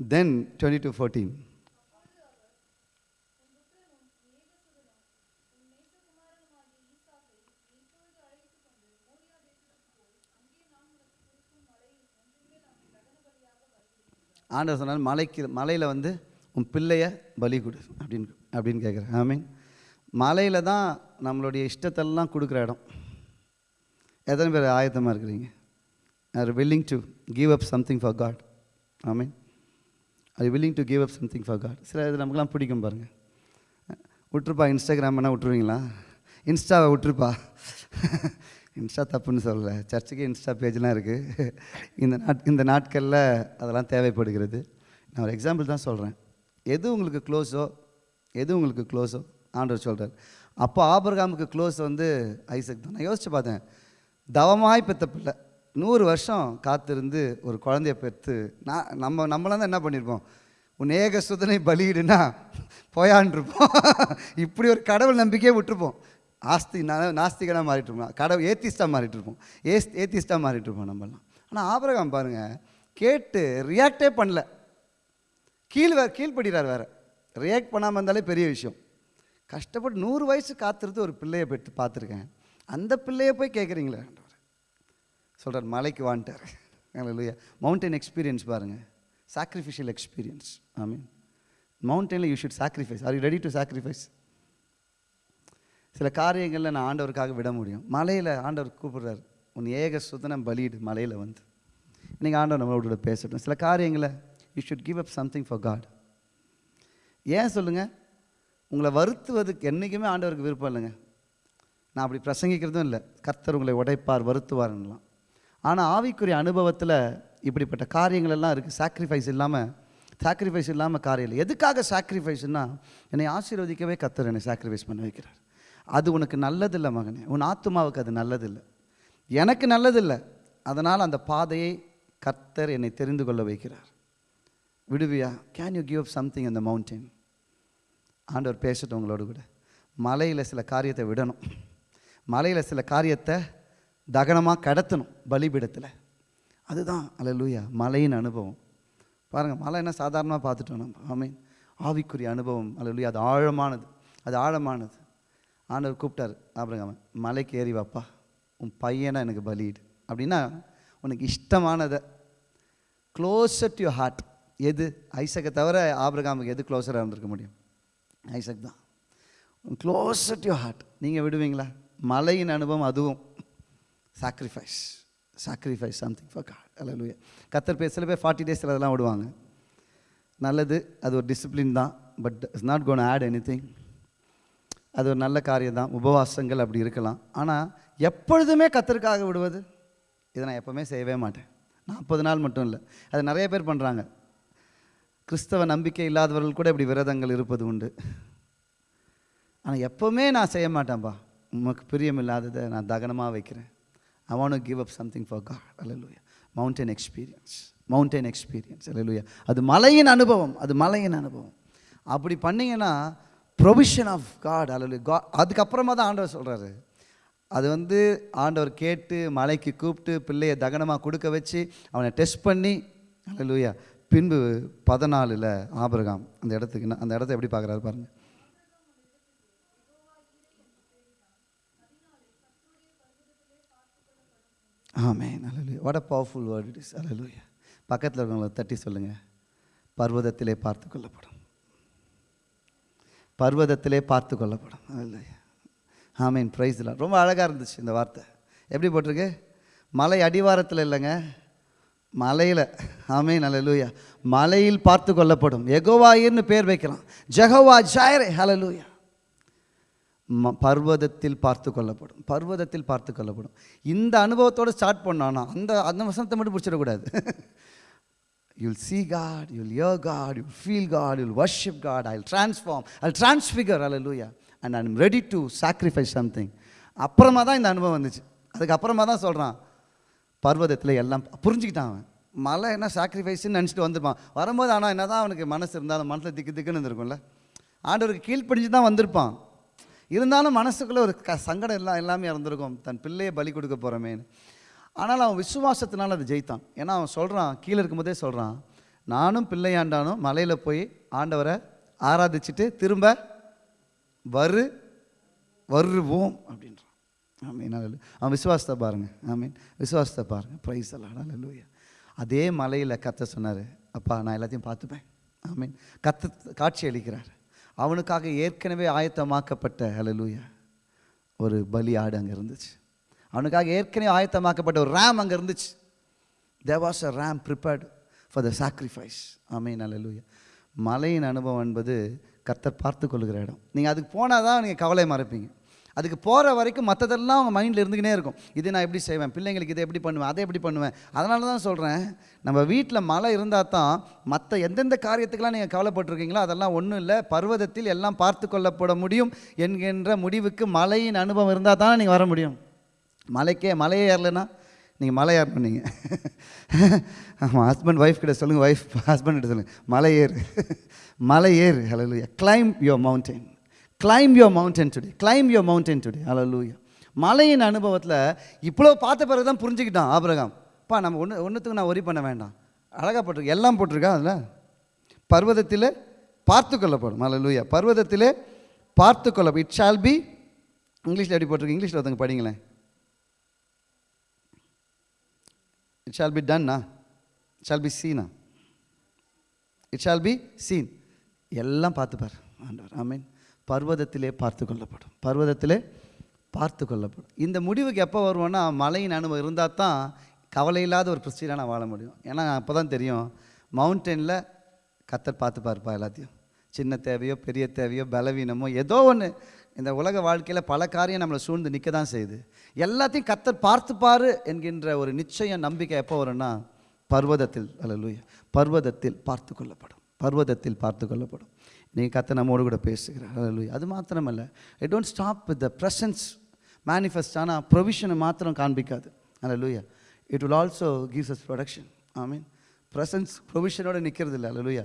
then twenty two fourteen ஆண்டவர் சொன்னால் மலைக்கு மலையில் வந்து உன் பிள்ளைய பலி கொடு அப்படின்னு அப்படின்னு கேட்குறேன் ஐ மீன் மலையில் தான் நம்மளுடைய இஷ்டத்தெல்லாம் கொடுக்குற இடம். எத்தனை பேர் ஆயத்தமாக இருக்கிறீங்க? Are willing to give up something for God I mean I willing to give up something for God சில இது நமக்குலாம் பிடிக்கும் பாருங்கள் விட்டுருப்பா இன்ஸ்டாகிராம் என்ன விட்டுருவீங்களா? இன்ஸ்டாவை விட்டுருப்பா. இன்ஸ்டா தப்புன்னு சொல்லலை. சர்ச்சுக்கு இன்ஸ்டா பேஜ்லாம் இருக்குது இந்த நாட் இந்த நாட்களில் அதெல்லாம் தேவைப்படுகிறது. நான் ஒரு எக்ஸாம்பிள் தான் சொல்கிறேன் எது உங்களுக்கு க்ளோஸோ எது உங்களுக்கு க்ளோஸோ ஆண்டவர் சொல்கிறார் அப்போ ஆபரகாமுக்கு க்ளோஸ் வந்து ஐசக் தான். நான் யோசித்து பார்த்தேன். தவமாய் பெத்த பிள்ளை. நூறு வருஷம் காத்திருந்து ஒரு குழந்தைய பெற்று நான் நம்ம நம்மளாம் தான் என்ன பண்ணியிருப்போம்? உன் ஏக சுதனை பலியிடுனா போயான்ருப்போம். இப்படி ஒரு கடவுள் நம்பிக்கையே விட்டுருப்போம். ஆஸ்தி நாஸ்திகனாக மாறிட்டுருப்போம். கடவுள் ஏத்திஸ்டாக மாறிட்டு இருப்போம் ஏஸ் ஏத்திஸ்டாக மாறிட்டுருப்போம் நம்மளாம் ஆனால் ஆபரகாம் பாருங்கள் கேட்டு ரியாக்டே பண்ணல. கீழ் வேறு கீழ்படுகிறார் வேறு. ரியாக்ட் பண்ணாமல் இருந்தாலே பெரிய விஷயம். கஷ்டப்பட்டு நூறு வயசு காத்திருந்து ஒரு பிள்ளையை பெற்று பார்த்துருக்கேன். அந்த பிள்ளையை போய் கேட்குறீங்களே சொல்கிறார் மலைக்கு வான்ட்டார். இல்லையா மவுண்டன் எக்ஸ்பீரியன்ஸ் பாருங்கள் sacrificial experience I mean மவுண்டனில் you should sacrifice are you ready to sacrifice சில காரியங்களில் நான் ஆண்டவருக்காக விட முடியும். மலையில் ஆண்டவர் கூப்பிடுறாரு. உன் ஏக சுதனம் பலியிடு மலையில் வந்து. இன்றைக்கி ஆண்டவர் நம்மளோட பேசட்டும். சில காரியங்களை you should give up something for God ஏன் சொல்லுங்கள் உங்களை வருத்துவதுக்கு என்றைக்குமே ஆண்டவருக்கு விருப்பம் இல்லைங்க. நான் அப்படி பிரசங்கிக்கிறதும் இல்லை. கர்த்தர் உங்களை உடைப்பார் வருத்துவார்லாம் ஆனால் ஆவிக்குரிய அனுபவத்தில் இப்படிப்பட்ட காரியங்கள் எல்லாம் இருக்குது சாக்ரிஃபைஸ் இல்லாமல் சாக்ரிஃபைஸ் இல்லாமல் காரியம் இல்லை. எதுக்காக சாக்ரிஃபைஸ்னால் என்னை ஆசீர்வதிக்கவே கத்தர் என்னை சாக்ரிஃபைஸ் பண்ண வைக்கிறார். அது உனக்கு நல்லதில்லை மகனே. உன் ஆத்துமாவுக்கு அது நல்லதில்லை. எனக்கு நல்லதில்லை. அதனால் அந்த பாதையை கர்த்தர் என்னை தெரிந்து கொள்ள வைக்கிறார். விடுவியா? Can you give up something அந்த மவுண்டன் ஆண்டவர் பேசட்டும் உங்களோட கூட. மலையில் சில காரியத்தை விடணும். மலையில் சில காரியத்தை தகனமாக கடத்தணும் பலிபீடத்தில். அதுதான் அல்ல லூயா மலையின் அனுபவம். பாருங்கள் மலை என்ன சாதாரணமாக பார்த்துட்டோம் நம்ம. ஆமீன் ஆவிக்குரிய அனுபவம் அல்ல லூயா அது ஆழமானது. அது ஆழமானது. ஆண்டவர் கூப்பிட்டார். அப்புறம் மலைக்கு ஏறி வாப்பா. உன் பையனை எனக்கு பலியிடு. அப்படின்னா உனக்கு இஷ்டமானதை. க்ளோசர் டு ஹார்ட் எது? ஐசக்கை தவிர ஆபிரகாமுக்கு எது க்ளோஸராக இருந்திருக்க முடியும்? ஐசக் தான். க்ளோசர் டு ஹார்ட் நீங்கள் விடுவீங்களா? மலையின் அனுபவம் அதுவும். Sacrifice sacrifice something for God அல்ல கத்தர் பேர் சில பேர் ஃபார்ட்டி டேஸில் அதெல்லாம் விடுவாங்க. நல்லது அது ஒரு டிசிப்ளின் தான் but it's not gonna add anything அது ஒரு நல்ல காரியம் தான். உபவாசங்கள் அப்படி இருக்கலாம். ஆனால் எப்பொழுதுமே கத்தருக்காக விடுவது? இதை நான் எப்போவுமே செய்யவே மாட்டேன். நாற்பது நாள் மட்டும் இல்லை. அது நிறைய பேர் பண்ணுறாங்க கிறிஸ்தவ நம்பிக்கை இல்லாதவர்கள் கூட இப்படி விரதங்கள் இருப்பது உண்டு. ஆனால் எப்போவுமே நான் செய்ய மாட்டேன்ப்பா உமக்கு பிரியம் இல்லாததை நான் தகனமாக வைக்கிறேன். I want give up something for God hallelujah mountain experience mountain experience அலலுயா அது மலையின் அனுபவம். அது மலையின் அனுபவம். அப்படி பண்ணிங்கன்னா ப்ரொவிஷன் ஆஃப் காட் அல்ல கா அதுக்கப்புறமா தான் ஆண்டவர் சொல்கிறாரு அது வந்து ஆண்டவர் கேட்டு மலைக்கு கூப்பிட்டு பிள்ளையை தகனமாக கொடுக்க வச்சு அவனை டெஸ்ட் பண்ணி அலலுயா பின்பு பதினாலில் ஆபிரகாம் அந்த இடத்துக்கு அந்த இடத்த எப்படி பார்க்குறாரு பாருங்கள் ஆமே அல்லூயா what a powerful word it is அலலுயா பக்கத்தில் இருக்கவங்களை தட்டி சொல்லுங்கள் பர்வதத்திலே பார்த்து கொள்ளப்படும். பர்வதத்திலே பார்த்து கொள்ளப்படும். அலலுயா ஆமீன். ப்ரைஸ்லாம் ரொம்ப அழகாக இருந்துச்சு இந்த வார்த்தை. எப்படி போட்டிருக்கு? மலை அடிவாரத்தில் இல்லைங்க. மலையில். ஆமீன் அல்லேலூயா மலையில் பார்த்து கொள்ளப்படும். எகோவாயிர்னு பேர் வைக்கலாம் ஜெகவா ஜாயரே ஹலலூயா ம பர்வதத்தில் பார்த்து கொள்ளப்படும். பர்வதத்தில் பார்த்து கொள்ளப்படும். இந்த அனுபவத்தோடு ஸ்டார்ட் பண்ணானா அந்த அந்த வசனத்தை மட்டும் பிடிச்சிடக்கூடாது. You'll God God, your God God, feel God God, worship God God, I'll transform, I'll transfigure, and I am ready to sacrifice something அப்புறமா தான் இந்த அனுபவம் வந்துச்சு. அதுக்கப்புறமா தான் சொல்கிறான் பர்வதத்தில் எல்லாம் புரிஞ்சுக்கிட்டான் அவன். மலை என்ன சாக்ரிஃபைஸ்ன்னு நினச்சிட்டு வந்திருப்பான். வரும்போது ஆனால் என்ன தான் அவனுக்கு மனசு இருந்தாலும் மனசில் திக்கு திக்குன்னு இருந்திருக்கும்ல. ஆண்டவருக்கு கீழ்ப்படிஞ்சு தான் வந்திருப்பான். இருந்தாலும் மனசுக்குள்ளே ஒரு க சங்கடம் எல்லாம் எல்லாமே இருந்திருக்கும். தன் பிள்ளையை பலி கொடுக்க போகிறோமேன்னு ஆனால் அவன் விசுவாசத்தினால் அதை ஜெயித்தான். ஏன்னா அவன் சொல்கிறான் கீழே இருக்கும்போதே சொல்கிறான் நானும் பிள்ளையாண்டானும் மலையில் போய் ஆண்டவரை ஆராதிச்சுட்டு திரும்ப வரு வருவோம் அப்படின்றான். ஆமீன் அல்ல அவன் விசுவாசத்தை பாருங்க. ஆமீன். விசுவாசத்தை பாருங்கள் ப்ரைஸ் எல்லாம் லூயா அதே மலையில் கத்த சொன்னார் அப்பா நான் எல்லாத்தையும் பார்த்துப்பேன். ஆமீன். கத்த காட்சி அளிக்கிறார். அவனுக்காக ஏற்கனவே ஆயத்தமாக்கப்பட்ட ஹalleluya ஒரு பலி ஆடு அங்கே இருந்துச்சு. அவனுக்காக ஏற்கனவே ஆயத்தமாக்கப்பட்ட ஒரு ரேம் அங்கே இருந்துச்சு. There was a ram prepared for the sacrifice ஆமீன் அலலூயா மலையின் அனுபவம் என்பது கர்த்தர் பார்த்து கொள்கிற இடம். நீங்கள் அதுக்கு போனால் தான் நீங்கள் கவலை மறப்பீங்க. அதுக்கு போகிற வரைக்கும் மற்றதெல்லாம் அவங்க மைண்டில் இருந்துக்கினே இருக்கும். இது நான் எப்படி செய்வேன்? பிள்ளைங்களுக்கு இதை எப்படி பண்ணுவேன்? அதை எப்படி பண்ணுவேன்? அதனால தான் சொல்கிறேன் நம்ம வீட்டில் மழை இருந்தால் தான் மற்ற எந்தெந்த காரியத்துக்கெல்லாம் நீங்கள் கவலைப்பட்டிருக்கீங்களோ அதெல்லாம் ஒன்றும் இல்லை. பர்வதத்தில் எல்லாம் பார்த்து கொள்ளப்பட முடியும் என்கின்ற முடிவுக்கு மலையின் அனுபவம் இருந்தால் தான் நீங்கள் வர முடியும். மலைக்கே மலையே ஏறலைன்னா நீங்கள் மலை ஏறணும் பண்ணீங்க ஆமாம் ஹஸ்பண்ட் ஒய்ஃப் கிட்ட சொல்லுங்கள் ஒய்ஃப் ஹஸ்பண்ட் கிட்ட சொல்லுங்கள் மலை ஏறு. மலை ஏறு. Hello claim your mountain claim your mountain today claim your mountain today today மலையின் அனுபவத்தில் இவ்வளோ பார்த்த பிறகு தான் புரிஞ்சுக்கிட்டான் ஆபிரகாம். பா நம்ம ஒன்று ஒன்றுத்துக்கு நான் ஒரி பண்ண வேண்டாம். அழகாக போட்டிருக்கு. எல்லாம் போட்டிருக்கா அதில்? பர்வதத்தில் பார்த்து கொள்ளப்படும். ஹalleluya பர்வதத்திலே பார்த்து கொள்ள இட் ஷால் பி இங்கிலீஷில் எப்படி போட்டிருக்கு? இங்கிலீஷில் ஒருத்தங்க படிங்களேன். இட் ஷால் பி டன்னா ஷால் பி சீனா இட் ஷால் பி சீன் எல்லாம் பார்த்துப்பார். ஆண்டவர். மீன் பர்வதத்திலே பார்த்து கொள்ளப்படும். பர்வதத்திலே பார்த்து கொள்ளப்படும். இந்த முடிவுக்கு எப்போ வருவோன்னா மலையின் அனுபவம் இருந்தால் தான் கவலை இல்லாத ஒரு கிறிஸ்டியனாக நான் வாழ முடியும். ஏன்னா அப்போ தான் தெரியும் மவுண்டனில் கத்தர் பார்த்து பார்ப்பா எல்லாத்தையும். சின்ன தேவையோ பெரிய தேவையோ பலவீனமோ ஏதோ ஒன்று இந்த உலக வாழ்க்கையில் பல காரியம் நம்மளை சூழ்ந்து நிற்க தான் செய்யுது. எல்லாத்தையும் கத்தர் பார்த்துப்பார் என்கின்ற ஒரு நிச்சயம் நம்பிக்கை எப்போ வரும்னா பர்வதத்தில் அல்லூயா பர்வதத்தில் பார்த்து கொள்ளப்படும். பர்வதத்தில் பார்த்து கொள்ளப்படும். நீங்கள் கத்த நம்மோடு கூட பேசுகிறார். அது மாத்திரமல்ல. I don't stop with the presence manifest ஆனால் ப்ரொவிஷனை மாத்திரம் காண்பிக்காது. அல்ல லூயா it will also gives us protection I mean presence ப்ரொவிஷனோட நிற்கிறது இல்லை அல்லூயா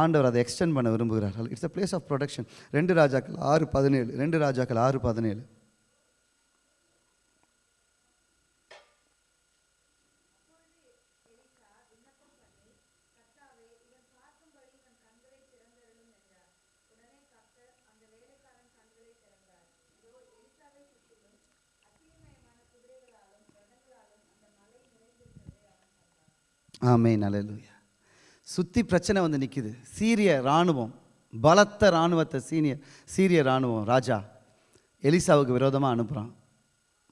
ஆண்டவர் அதை எக்ஸ்டெண்ட் பண்ண விரும்புகிறார். It's a place of protection ரெண்டு ராஜாக்கள் ஆறு பதினேழு. ரெண்டு ராஜாக்கள் ஆறு பதினேழு. ஆமே அல்லேலூயா சுற்றி பிரச்சனை வந்து நிற்கிது சீரிய இராணுவம் பலத்த இராணுவத்தை சீனியர் சீரிய இராணுவம் ராஜா எலிசாவுக்கு விரோதமாக அனுப்புகிறான்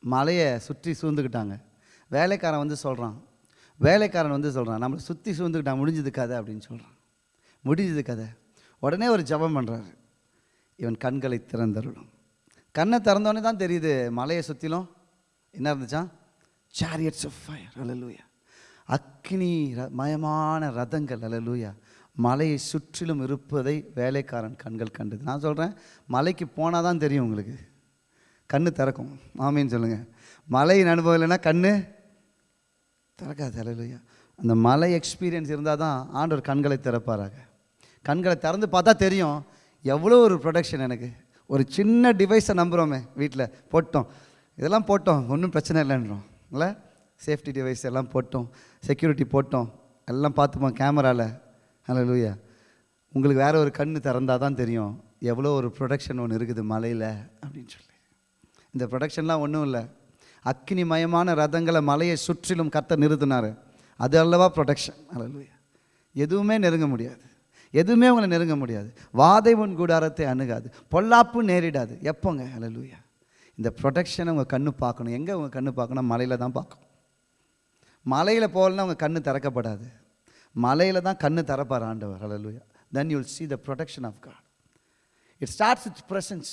மலையை சுற்றி சூழ்ந்துக்கிட்டாங்க வேலைக்காரன் வந்து சொல்கிறான் வேலைக்காரன் வந்து சொல்கிறான் நம்மளை சுற்றி சூழ்ந்துக்கிட்டான் முடிஞ்சது கதை அப்படின்னு சொல்கிறான் முடிஞ்சது கதை. உடனே ஒரு ஜெபம் பண்ணுறாரு இவன் கண்களை திறந்தருளும். கண்ணை திறந்தோடனே தான் தெரியுது மலையை சுற்றிலும் என்ன இருந்துச்சான் சாரியட்ஸ் ஆஃப் ஃபயர் அலலூயா அக்னி ர- மயமான ரதங்கள் அல்லூயா மலையை சுற்றிலும் இருப்பதை வேலைக்காரன் கண்கள் கண்டது. நான் சொல்கிறேன் மலைக்கு போனால் தான் தெரியும் உங்களுக்கு. கண்ணு திறக்கும். ஆமின்னு சொல்லுங்கள் மலையின் அனுபவம் இல்லைன்னா கண்ணு திறக்காது அல்லையா அந்த மலை எக்ஸ்பீரியன்ஸ் இருந்தால் தான் ஆண்டவர் கண்களை திறப்பாராக. கண்களை திறந்து பார்த்தா தெரியும் எவ்வளோ ஒரு ப்ரொடக்ஷன் எனக்கு. ஒரு சின்ன டிவைஸை நம்புகிறோமே வீட்டில். போட்டோம். இதெல்லாம் போட்டோம் ஒன்றும் பிரச்சனை இல்லைன்றோம். இல்லை? சேஃப்டி டிவைஸ் எல்லாம் போட்டோம் செக்யூரிட்டி போட்டோம் எல்லாம் பார்த்துப்போம் கேமராவில் லூயா உங்களுக்கு வேற ஒரு கண் திறந்தால் தான் தெரியும் எவ்வளோ ஒரு ப்ரொடக்ஷன் ஒன்று இருக்குது மலையில் அப்படின்னு சொல்லி. இந்த ப்ரொடக்ஷன்லாம் ஒன்றும் இல்லை. அக்னிமயமான ரதங்களை மலையை சுற்றிலும் கத்த நிறுத்தினார். அது அல்லவா ப்ரொடக்ஷன் லூயா எதுவுமே நெருங்க முடியாது. எதுவுமே உங்களை நெருங்க முடியாது. வாதை உன் கூடாரத்தை அணுகாது. பொல்லாப்பு நேரிடாது. எப்போங்க? அல்லையா இந்த ப்ரொடக்ஷனை உங்கள் கண்ணு பார்க்கணும். எங்கே உங்கள் கண்ணு பார்க்கணும்? மலையில் தான் பார்க்கணும். மலையில் போகலன்னா அவங்க கண்ணு திறக்கப்படாது. மலையில் தான் கண்ணு திறப்பார் ஆண்டவர். அலலுயா then you'll see the production of God it starts its presence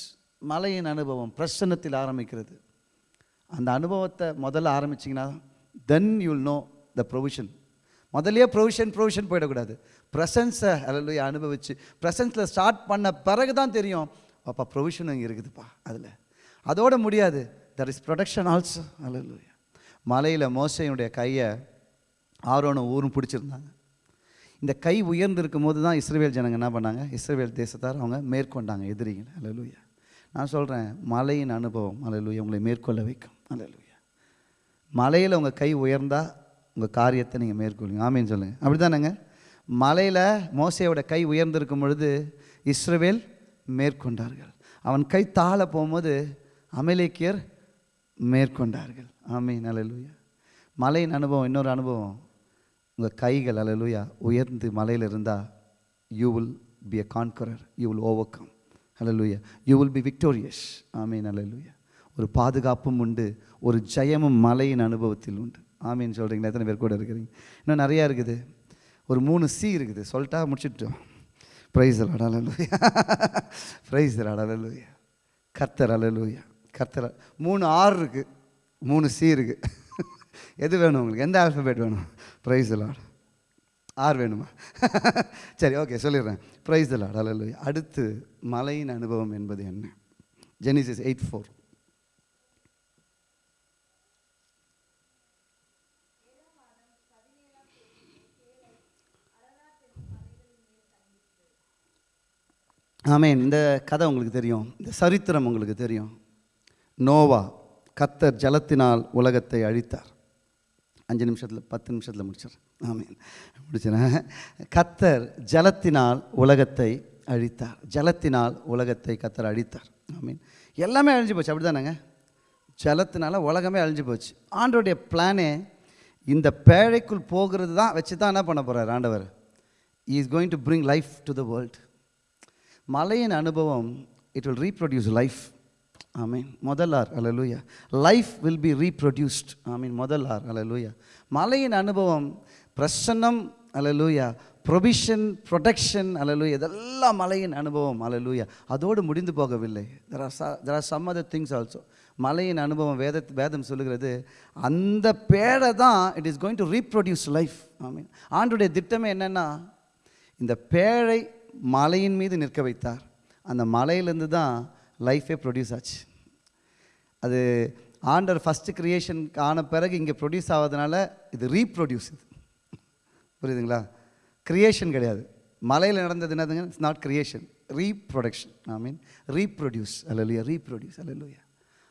மலையின் அனுபவம் பிரசன்னத்தில் ஆரம்பிக்கிறது. அந்த அனுபவத்தை முதல்ல ஆரம்பிச்சிங்கன்னா then you'll know the provision முதல்லையே ப்ரொவிஷன் ப்ரொவிஷன் போயிடக்கூடாது. ப்ரெசன்ஸை அல்ல அனுபவிச்சு ப்ரெசன்ஸில் ஸ்டார்ட் பண்ண பிறகு தான் தெரியும். அப்பா ப்ரொவிஷன் இங்கே இருக்குதுப்பா அதில். அதோட முடியாது. தட் இஸ் ப்ரொடக்ஷன் ஆல்சோ அல்ல மலையில் மோசையினுடைய கையை ஆரோனும் ஊரும் பிடிச்சிருந்தாங்க. இந்த கை உயர்ந்திருக்கும் போது தான் இஸ்ரேல் ஜனங்க என்ன பண்ணாங்க? இஸ்ரேல் தேசத்தார் அவங்க மேற்கொண்டாங்க எதிரிகள். அலலூயா நான் சொல்கிறேன் மலையின் அனுபவம். அலலூயா உங்களை மேற்கொள்ள வைக்கும். அலலூயா மலையில் உங்கள் கை உயர்ந்தால் உங்கள் காரியத்தை நீங்கள் மேற்கொள்ளுங்க. ஆமீன்னு சொல்லுங்கள் அப்படி தானேங்க மலையில் மோசையோட கை உயர்ந்திருக்கும் பொழுது இஸ்ரவேல் மேற்கொண்டார்கள். அவன் கை தாழ போகும்போது அமலேக்கியர் மேற்கொண்டார்கள். ஆமீன் அலலுயா மலையின் அனுபவம் இன்னொரு அனுபவம். உங்கள் கைகள் அலலுயா உயர்ந்து மலையில் இருந்தால் you will be a conqueror you will overcome hallelujah you will be victorious ஆமீன் அலலுயா ஒரு பாதுகாப்பும் உண்டு ஒரு ஜெயமும் மலையின் அனுபவத்தில் உண்டு. ஆமீன் சொல்கிறீங்களா எத்தனை பேர் கூட இருக்கிறீங்க? இன்னும் நிறையா இருக்குது. ஒரு மூணு சி இருக்குது. சொல்லிட்டா முடிச்சுட்டோம். ப்ரைஸ் அலலூயா ப்ரைஸ் அலலூயா கர்த்தர் அலலூயா கர்த்தர் மூணு ஆறு இருக்குது மூணு சி இருக்குது எது வேணும் உங்களுக்கு? எந்த ஆல்ஃபபேட் வேணும்? ப்ரைஸ் லார்ட் ஆர் வேணுமா? சரி ஓகே சொல்லிடுறேன். ப்ரைஸ் லார்ட் அல்ல அடுத்து மலையின் அனுபவம் என்பது என்ன? ஜெனிசிஸ் எயிட் ஃபோர் ஆமேன். இந்த கதை உங்களுக்கு தெரியும். இந்த சரித்திரம் உங்களுக்கு தெரியும். நோவா. கத்தர் ஜலத்தினால் உலகத்தை அழித்தார். அஞ்சு நிமிஷத்தில் பத்து நிமிஷத்தில் முடிச்சிடறேன். ஆமீன். முடிச்சிடறேன். கத்தர் ஜலத்தினால் உலகத்தை அழித்தார். ஜலத்தினால் உலகத்தை கத்தர் அழித்தார். ஆமீன். எல்லாமே அழிஞ்சு போச்சு. அப்படி தானேங்க ஜலத்தினால உலகமே அழிஞ்சு போச்சு. ஆண்டோடைய பிளானே இந்த பேழைக்குள் போகிறது தான் வச்சு தான் என்ன பண்ண போகிறார் ஆண்டவர்? Is going to bring life to the world மலையின் அனுபவம் இட் வில் ரீப்ரொடியூஸ் லைஃப் ஆமீன். முதல் ஆர் அலலூயா லைஃப் வில் பி ரீப்ரொடியூஸ்ட் மீன் முதல் ஆர் அலலூயா மலையின் அனுபவம் பிரசன்னம் அலலூயா ப்ரொவிஷன் ப்ரொடெக்ஷன் அலலூயா இதெல்லாம் மலையின் அனுபவம் அலலூயா அதோடு முடிந்து போகவில்லை. There are there are some other things also மலையின் அனுபவம் வேத வேதம் சொல்லுகிறது அந்த பேழை தான் it is going to reproduce life ஆமீன். ஆண்டுடைய திட்டமே என்னென்னா இந்த பேழை மலையின் மீது நிற்க வைத்தார். அந்த மலையிலேருந்து தான் லைஃபே ப்ரொடியூஸ் ஆச்சு. அது ஆண்டர் ஃபஸ்ட்டு க்ரியேஷன் ஆன பிறகு இங்கே ப்ரொடியூஸ் ஆகிறதுனால இது ரீப்ரொடியூஸ் இது. புரியுதுங்களா? க்ரியேஷன் கிடையாது. மலையில் நடந்தது என்னதுங்க? It's not creation reproduction I mean reproduce அல்லலுயா ரீப்ரொடியூஸ் அல்லலுயா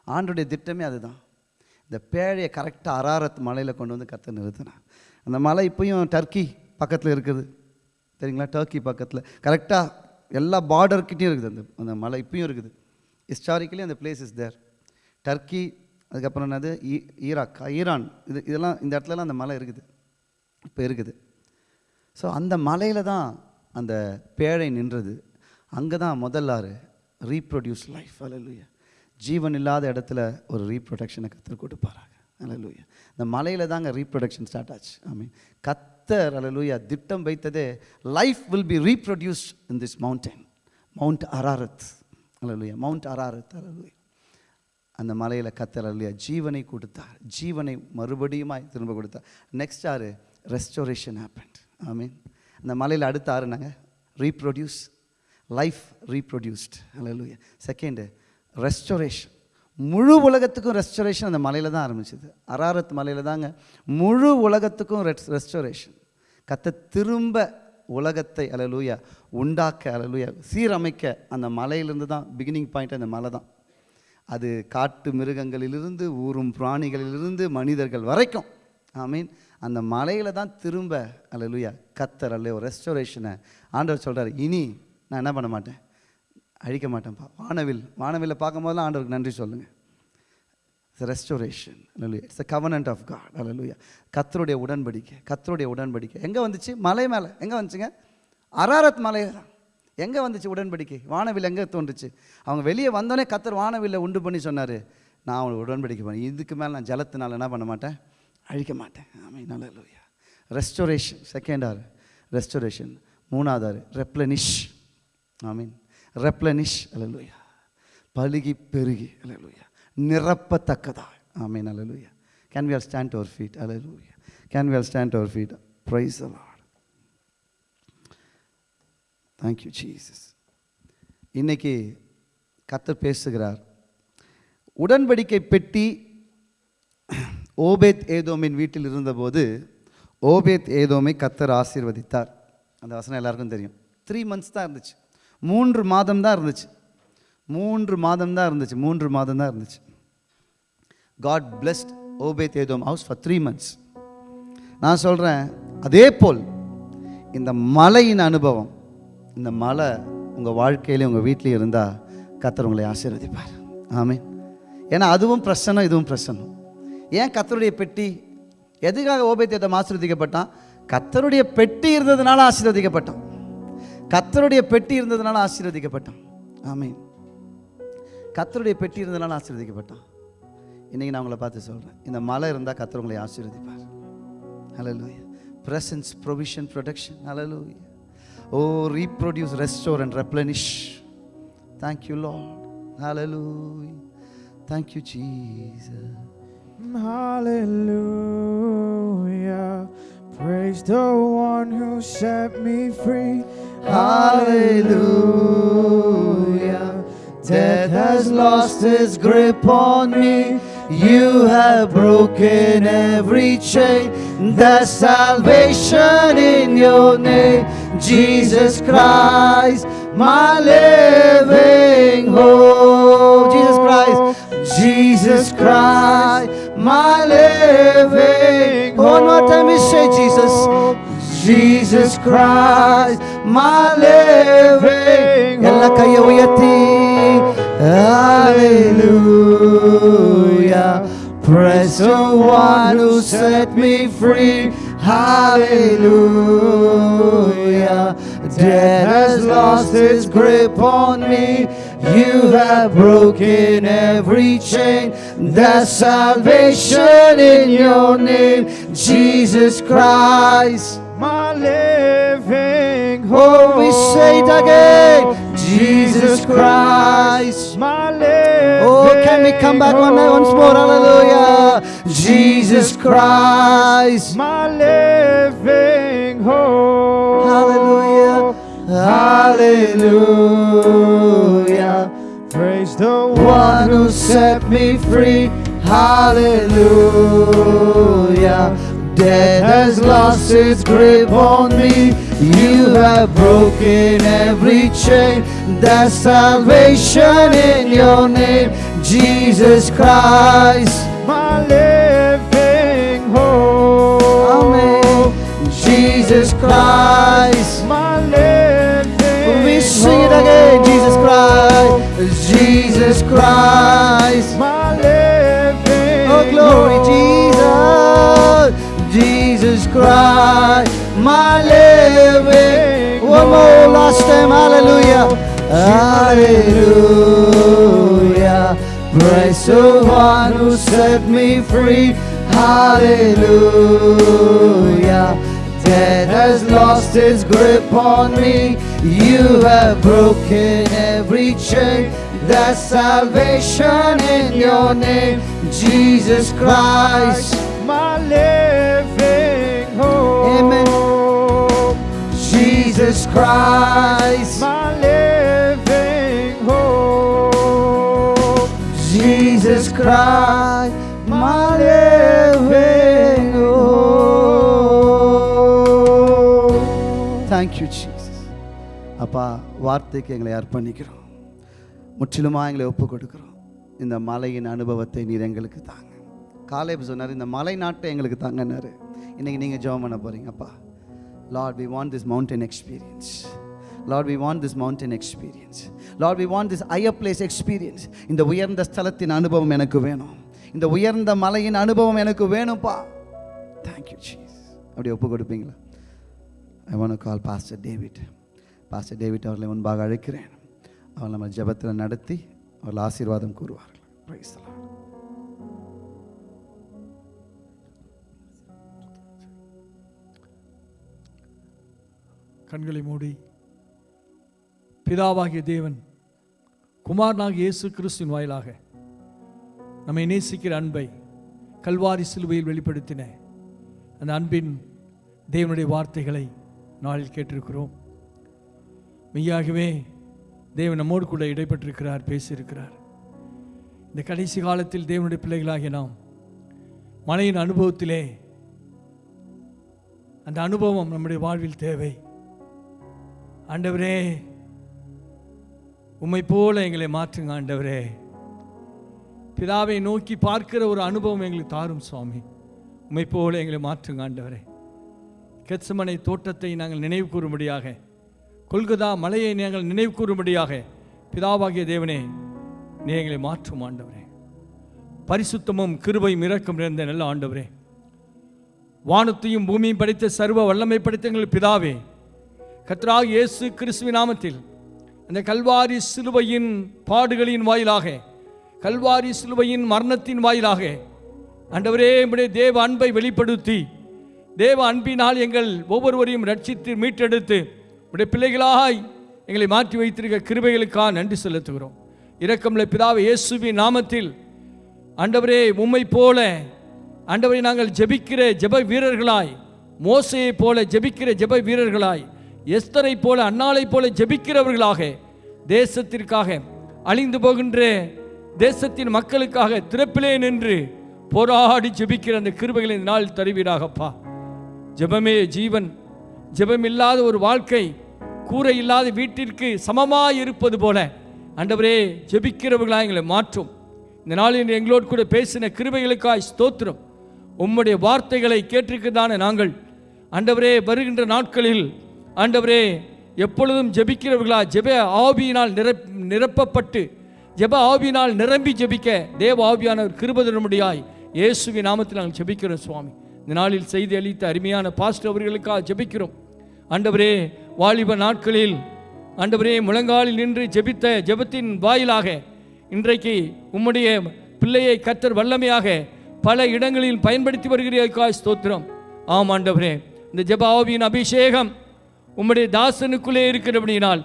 ஆண்டுடைய திட்டமே அதுதான். இந்த பேழையை கரெக்டாக அராரத் மலையில் கொண்டு வந்து கற்று நிறுத்தினான் அந்த மலை இப்போயும் டர்க்கி பக்கத்தில் இருக்குது. சரிங்களா டர்க்கி பக்கத்தில். கரெக்டாக எல்லா பார்டர்கிட்டையும் இருக்குது அந்த அந்த மலை இப்பயும் இருக்குது. ஹிஸ்டாரிக்கலி அந்த பிளேஸ் இஸ் தேர் டர்க்கி அதுக்கப்புறம் என்னது? ஈ ஈராக் ஈரான். இது இதெல்லாம் இந்த இடத்துலலாம் அந்த மலை இருக்குது. இப்போ இருக்குது. ஸோ அந்த மலையில் தான் அந்த பேழை நின்றது. அங்கே தான் முதல்லாறு ரீப்ரொடியூஸ் லைஃப் அலலுயா ஜீவன் இல்லாத இடத்துல ஒரு ரீப்ரொடக்ஷனை கத்தர் கொடுப்பாராங்க அலலுயா இந்த மலையில் தாங்க ரீப்ரொடக்ஷன் ஸ்டார்ட் ஆச்சு. ஐ மீன் கத்தர் அலலுயா திட்டம் வைத்ததே life will be reproduce in this mountain mount Ararat hallelujah mount Ararat அலலுயா அந்த மலையில் கத்தர் அலலுயா ஜீவனை கொடுத்தார். ஜீவனை மறுபடியுமாய் திரும்ப கொடுத்தார். நெக்ஸ்ட் ஆறு ரெஸ்டோரேஷன் ஹேப்பன்ட் ஐ மீன் அந்த மலையில் அடுத்த ஆறு நாங்கள் ரீப்ரொடியூஸ் லைஃப் ரீப்ரொடியூஸ்ட் அலலுயா செகண்டு ரெஸ்டோரேஷன் முழு உலகத்துக்கும் ரெஸ்டோரேஷன் அந்த மலையில் தான் ஆரம்பிச்சது. அராரத் மலையில் தாங்க. முழு உலகத்துக்கும் ரெஸ்டோரேஷன் கத்த திரும்ப உலகத்தை அலலூயா உண்டாக்க அலலூயா சீரமைக்க அந்த மலையிலிருந்து தான் பிகினிங் பாயிண்ட் அந்த மலை தான். அது காட்டு மிருகங்களிலிருந்து ஊரும் பிராணிகளிலிருந்து மனிதர்கள் வரைக்கும். ஐ மீன் அந்த மலையில் தான் திரும்ப அலலுயா கத்தர் அல்ல ரெஸ்டோரேஷனை ஆண்டவர் சொல்கிறார் இனி நான் என்ன பண்ண மாட்டேன்? அழிக்க மாட்டேன்ப்பா. வானவில் வானவில்லை பார்க்கும்போதெல்லாம் ஆண்டவருக்கு நன்றி சொல்லுங்கள் restoration hallelujah it's a covenant of God அலலுயா கத்தருடைய உடன்படிக்கை கத்தருடைய உடன்படிக்கை. எங்கே வந்துச்சு? மலை மேலே. எங்கே வந்துச்சுங்க? அராரத் மலையை தான் எங்கே வந்துச்சு உடன்படிக்கை? வானவில் எங்கே தோன்றுச்சு? அவங்க வெளியே வந்தோடனே கத்தர் வானவில்லை உண்டு பண்ணி சொன்னார். நான் அவங்களுக்கு உடன்படிக்கை பண்ணேன் இதுக்கு மேலே நான் ஜலத்தினால் என்ன பண்ண மாட்டேன்? அழிக்க மாட்டேன். ஆமாம் நல்ல லூயா ரெஸ்டோரேஷன் செகண்ட் ஆர் ரெஸ்டோரேஷன் மூணாவது ஆறு. ரெப்ளனிஷ் ஐ மீன் ரெப்ளனிஷ் அலலுயா பழுகி பெருகி. அலலுயா நிரப்பத்தக்கதா ஆமீன் அலலுயா can we are stand our feet hallelujah can we are stand our feet praise a lot thank you Jesus இன்னைக்கு கத்தர் பேசுகிறார். உடன்படிக்கை பெட்டி ஓபேத் ஏதோமின் வீட்டில் இருந்தபோது ஓபேத் ஏதோமை கத்தர் ஆசீர்வதித்தார். அந்த வசனம் எல்லாருக்கும் தெரியும். த்ரீ மந்த்ஸ் தான் இருந்துச்சு. மூன்று மாதம் தான் இருந்துச்சு. மூன்று மாதம் தான் இருந்துச்சு மூன்று மாதம் தான் இருந்துச்சு. God blessed Obed Edom house for three months நான் சொல்கிறேன் அதே போல் இந்த மலையின் அனுபவம் இந்த மலை உங்கள் வாழ்க்கையிலே உங்கள் வீட்லேயும் இருந்தால் கத்தர் உங்களை ஆசீர்வதிப்பார். ஆமே ஏன்னா அதுவும் பிரசனம் இதுவும் பிரசனம் ஏன் கத்தருடைய பெட்டி எதுக்காக ஓபேத்தியத்தை ஆசீர்வதிக்கப்பட்டான்? கத்தருடைய பெட்டி இருந்ததுனால ஆசீர்வதிக்கப்பட்டான். கத்தருடைய பெட்டி இருந்ததுனால ஆசீர்வதிக்கப்பட்டான். ஆமீன். கத்தருடைய பெட்டி இருந்ததுனால ஆசீர்வதிக்கப்பட்டான் இன்றைக்கி நான் உங்களை பார்த்து சொல்கிறேன் இந்த மலை இருந்தால் கத்தர் உங்களை ஆசீர்வதிப்பார் ஹalleluya presence provision protection hallelujah oh reproduce restore and replenish thank you lord hallelujah thank you jesus Hallelujah. Praise the one who set me free. Hallelujah. Death has lost its grip on me. You have broken every chain. There's salvation in your name, Jesus Christ, my living hope. Jesus Christ, Jesus Christ, my living hope. One more time, we say Jesus. Jesus Christ, my living எல்லா கையை உயர்த்தி Hallelujah. Praise the one who set me free. Hallelujah. Death has lost its grip on me. You have broken every chain. There's salvation in your name, Jesus Christ. living hope. Oh, we say it again, Jesus Christ. My living Oh, can we come back one once more? Hallelujah. Jesus Christ. My living hope. Hallelujah. Hallelujah. Praise the. One who set me free. Hallelujah. Death has lost its grip on me. You have broken every chain. There's salvation in your name, Jesus Christ. My living hope. Amen. Jesus Christ. My living We sing it again, Jesus Christ. Jesus Christ. My living Oh, glory. Jesus. Jesus Christ. My living. One more last time. Hallelujah. Hallelujah. Praise the one who set me free. Hallelujah. Death has lost its grip on me. You have broken every chain. There's salvation in your name, Jesus Christ. My living Jesus Christ. My living hope. Jesus Christ, my living hope. Thank you, Jesus. அப்பா வார்த்தைக்கு எங்களை அர்ப்பணிக்கிறோம் முற்றிலுமாக எங்களை ஒப்பு கொடுக்கிறோம் இந்த மலையின் அனுபவத்தை நீர் எங்களுக்கு தாங்க காலேப் சொன்னார் இந்த மலை நாட்டை எங்களுக்கு தாங்கன்னாரு இன்னைக்கு நீங்கள் ஜெபம் பண்ண போறீங்கப்பா Lord we want this mountain experience Lord we want this mountain experience Lord we want this higher place experience இந்த உயர்ந்த ஸ்தலத்தின் அனுபவம் எனக்கு வேணும். இந்த உயர்ந்த மலையின் அனுபவம் எனக்கு வேணும்ப்பா. தேங்க்யூ சீஸ் அப்படி ஒப்பு கொடுப்பீங்களா? I want call pastor David pastor David அவர்களை முன்பாக அழைக்கிறேன். அவர் நம்ம ஜெபத்தில் நடத்தி அவர்கள் ஆசீர்வாதம் கூறுவார்கள். Praise கண்களை மூடி. பிதாவாகிய தேவன் குமாரனாகிய இயேசு கிறிஸ்துவின் வாயிலாக நம்மை நேசிக்கிற அன்பை கல்வாரி சிலுவையில் வெளிப்படுத்தின அந்த அன்பின் தேவனுடைய வார்த்தைகளை நாளில் கேட்டிருக்கிறோம். மெய்யாகவே தேவன் நம்மோடு கூட இடைப்பட்டிருக்கிறார் பேசியிருக்கிறார். இந்த கடைசி காலத்தில் தேவனுடைய பிள்ளைகளாகிய நாம் மழையின் அனுபவத்திலே அந்த அனுபவம் நம்முடைய வாழ்வில் தேவை. ஆண்டவரே உம்மை போல எங்களை மாற்றுங்க ஆண்டவரே. பிதாவை நோக்கி பார்க்கிற ஒரு அனுபவம் எங்களுக்கு தாரும் சுவாமி. உம்மை போல எங்களை மாற்றுங்க ஆண்டவரே. கெச்சமனை தோட்டத்தை நாங்கள் நினைவு கூறும்படியாக கொல்கதா மலையை நாங்கள் நினைவு கூறும்படியாக பிதாவாகிய தேவனே நீ எங்களை மாற்றும் ஆண்டவரே. பரிசுத்தமும் கிருபையும் இறக்கம் நிறைந்த நல்ல ஆண்டவரே. வானத்தையும் பூமியும் படைத்த சர்வ வல்லமை படைத்த எங்கள் பிதாவே கத்ரா இயேசு கிறிஸ்துவ நாமத்தில் அந்த கல்வாரி சிலுவையின் பாடுகளின் வாயிலாக கல்வாரி சிலுவையின் மரணத்தின் வாயிலாக ஆண்டவரே நம்முடைய தேவ அன்பை வெளிப்படுத்தி தேவ அன்பினால் எங்கள் ஒவ்வொருவரையும் ரட்சித்து மீட்டெடுத்து உடைய பிள்ளைகளாய் எங்களை மாற்றி வைத்திருக்க கிருபைகளுக்காக நன்றி செலுத்துகிறோம். இரக்கமில்லை பிதாவை இயேசுவின் நாமத்தில் ஆண்டவரே உம்மை போல ஆண்டவரை நாங்கள் ஜெபிக்கிற ஜெப வீரர்களாய் மோசையைப் போல ஜெபிக்கிற ஜெப வீரர்களாய் எஸ்தரை போல அன்னாலை போல ஜெபிக்கிறவர்களாக தேசத்திற்காக அழிந்து போகின்ற தேசத்தின் மக்களுக்காக திறப்பிலே நின்று போராடி ஜெபிக்கிற அந்த கிருபைகளை இந்த நாள் தருவீராகப்பா. ஜெபமே ஜீவன். ஜெபமில்லாத ஒரு வாழ்க்கை கூரை இல்லாத வீட்டிற்கு சமமாய் இருப்பது போல அண்டவரே ஜெபிக்கிறவர்களாக எங்களை மாற்றும். இந்த நாளில் எங்களோடு கூட பேசின கிருபைகளுக்காய் ஸ்தோத்திரம். உம்முடைய வார்த்தைகளை கேட்டிருக்கிறதான நாங்கள் அண்டவரே வருகின்ற நாட்களில் ஆண்டவரே எப்பொழுதும் ஜெபிக்கிறவர்களா ஜெப ஆவியினால் நிரப் நிரப்பப்பட்டு ஜெப ஆவியினால் நிரம்பி ஜெபிக்க தேவ ஆவியானவர் கிருபதனுடையாய் இயேசுவி நாமத்தில் நாங்கள் ஜெபிக்கிறோம் சுவாமி. இந்த நாளில் செய்தி அளித்த அருமையான பாஸ்டர் அவர்களுக்காக ஜெபிக்கிறோம். ஆண்டவரே வாலிப நாட்களில் ஆண்டவரே முழங்காலில் நின்று ஜெபித்த ஜெபத்தின் வாயிலாக இன்றைக்கு உம்முடைய பிள்ளையை கத்தர் வல்லமையாக பல இடங்களில் பயன்படுத்தி வருகிறீர்கள். ஸ்தோத்திரம். ஆம் ஆண்டவரே. இந்த ஜெப ஆவியின் அபிஷேகம் உம்முடைய தாசனுக்குள்ளே இருக்கிறபடினால்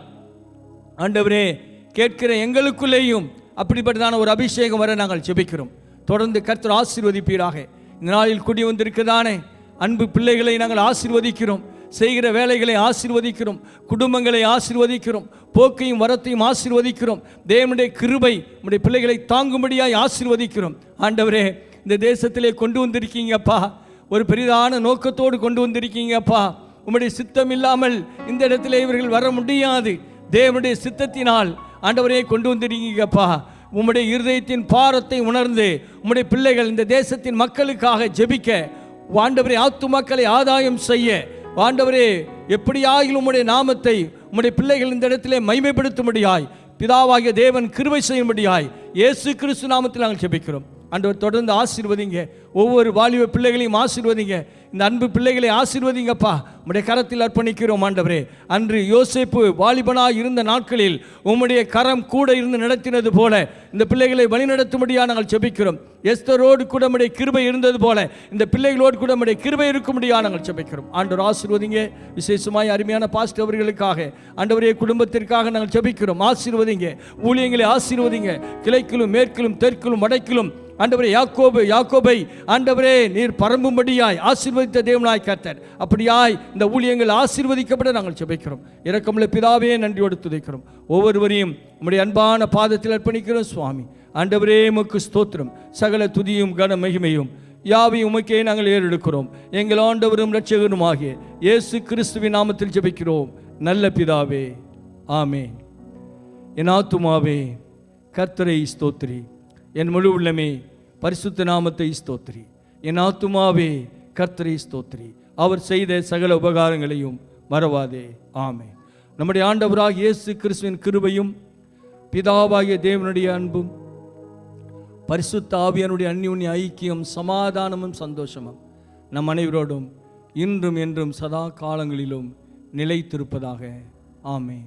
ஆண்டவரே கேட்கிற எங்களுக்குள்ளேயும் அப்படிப்பட்டதான ஒரு அபிஷேகம் வர நாங்கள் ஜெபிக்கிறோம். தொடர்ந்து கர்த்தர் ஆசீர்வதிப்பீராக. இந்த நாளில் குடி வந்திருக்கதானே? அன்பு பிள்ளைகளை நாங்கள் ஆசீர்வதிக்கிறோம். செய்கிற வேலைகளை ஆசீர்வதிக்கிறோம். குடும்பங்களை ஆசீர்வதிக்கிறோம். போக்கையும் வரத்தையும் ஆசீர்வதிக்கிறோம். தேவனுடைய கிருபை நம்முடைய பிள்ளைகளை தாங்கும்படியாய் ஆசீர்வதிக்கிறோம். ஆண்டவரே இந்த தேசத்திலே கொண்டு வந்திருக்கீங்கப்பா. ஒரு பெரிதான நோக்கத்தோடு கொண்டு வந்திருக்கீங்கப்பா. உம்முடைய சித்தம் இல்லாமல் இந்த இடத்திலே இவர்கள் வர முடியாது. தேவனுடைய சித்தத்தினால் ஆண்டவரே கொண்டு வந்திருக்கீங்கப்பா. உம்முடைய இருதயத்தின் பாரத்தை உணர்ந்து உம்முடைய பிள்ளைகள் இந்த தேசத்தின் மக்களுக்காக ஜெபிக்க ஆண்டவரே ஆத்துமாக்களை ஆதாயம் செய்ய ஆண்டவரே எப்படியாகிலும் உம்முடைய நாமத்தை உம்முடைய பிள்ளைகள் இந்த இடத்திலே மைமைப்படுத்தும்படியாய் பிதாவாகிய தேவன் கிருவை செய்யும்படியாய் இயேசு கிறிஸ்து நாமத்தில் நாங்கள் ஜெபிக்கிறோம். அன்றவர் தொடர்ந்து ஆசீர்வதிங்க. ஒவ்வொரு வாலிப பிள்ளைகளையும் ஆசீர்வதிங்க. இந்த அன்பு பிள்ளைகளை ஆசீர்வதிங்கப்பா. உம்முடைய கரத்தில் அர்ப்பணிக்கிறோம் ஆண்டவரே. அன்று யோசிப்பு வாலிபனாய் இருந்த நாட்களில் உம்முடைய கரம் கூட இருந்து நடத்தினது போல இந்த பிள்ளைகளை வழிநடத்தும்படியாக நாங்கள் செபிக்கிறோம். எஸ்தரோடு கூட நம்முடைய கிருபை இருந்தது போல இந்த பிள்ளைகளோடு கூட நம்முடைய கிருபை இருக்கும்படியாக நாங்கள் செபிக்கிறோம். ஆண்டவர் ஆசீர்வதிங்க. விசேஷமாய் அருமையான பாஸ்ட் அவர்களுக்காக ஆண்டவரைய குடும்பத்திற்காக நாங்கள் செபிக்கிறோம். ஆசீர்வதிங்க. ஊழியங்களை ஆசீர்வதிங்க. கிழக்கிலும் மேற்கிலும் தெற்கிலும் வடக்கிலும். ஆண்டவரே யாக்கோபு யாக்கோபை ஆண்டவரே நீர் பரம்பும்படியாய் ஆசீர்வதித்த தேவனாய் கர்த்தர். அப்படியாய் இந்த ஊழியங்கள் ஆசீர்வதிக்கப்பட நாங்கள் ஜெபிக்கிறோம். இறக்கமுள்ள பிதாவே நன்றியோடு துதைக்கிறோம். ஒவ்வொருவரையும் உம்முடைய அன்பான பாதத்தில் அர்ப்பணிக்கிறோம் சுவாமி. ஆண்டவரே உமக்கு ஸ்தோத்திரம். சகல துதியும் கன மகிமையும் யாவையும் உமக்கே நாங்கள் ஏறெடுக்கிறோம். எங்கள் ஆண்டவரும் இரட்சகருமாகிய இயேசு கிறிஸ்துவின் நாமத்தில் ஜெபிக்கிறோம். நல்ல பிதாவே ஆமே என் ஆத்துமாவே கர்த்தரை ஸ்தோத்ரி என் முழு உள்ளமே பரிசுத்த நாமத்தை ஸ்தோத்திரி. என் ஆத்துமாவே கர்த்தரை ஸ்தோத்திரி. அவர் செய்த சகல உபகாரங்களையும் மறவாதே. ஆமே நம்முடைய ஆண்டவராக இயேசு கிறிஸ்துவின் கிருபையும் பிதாவாகிய தேவனுடைய அன்பும் பரிசுத்த ஆவியனுடைய அந்யுன்ய ஐக்கியம் சமாதானமும் சந்தோஷமும் நம் அனைவரோடும் இன்றும் என்றும் சதா காலங்களிலும் நிலைத்திருப்பதாக. ஆமே ஆமே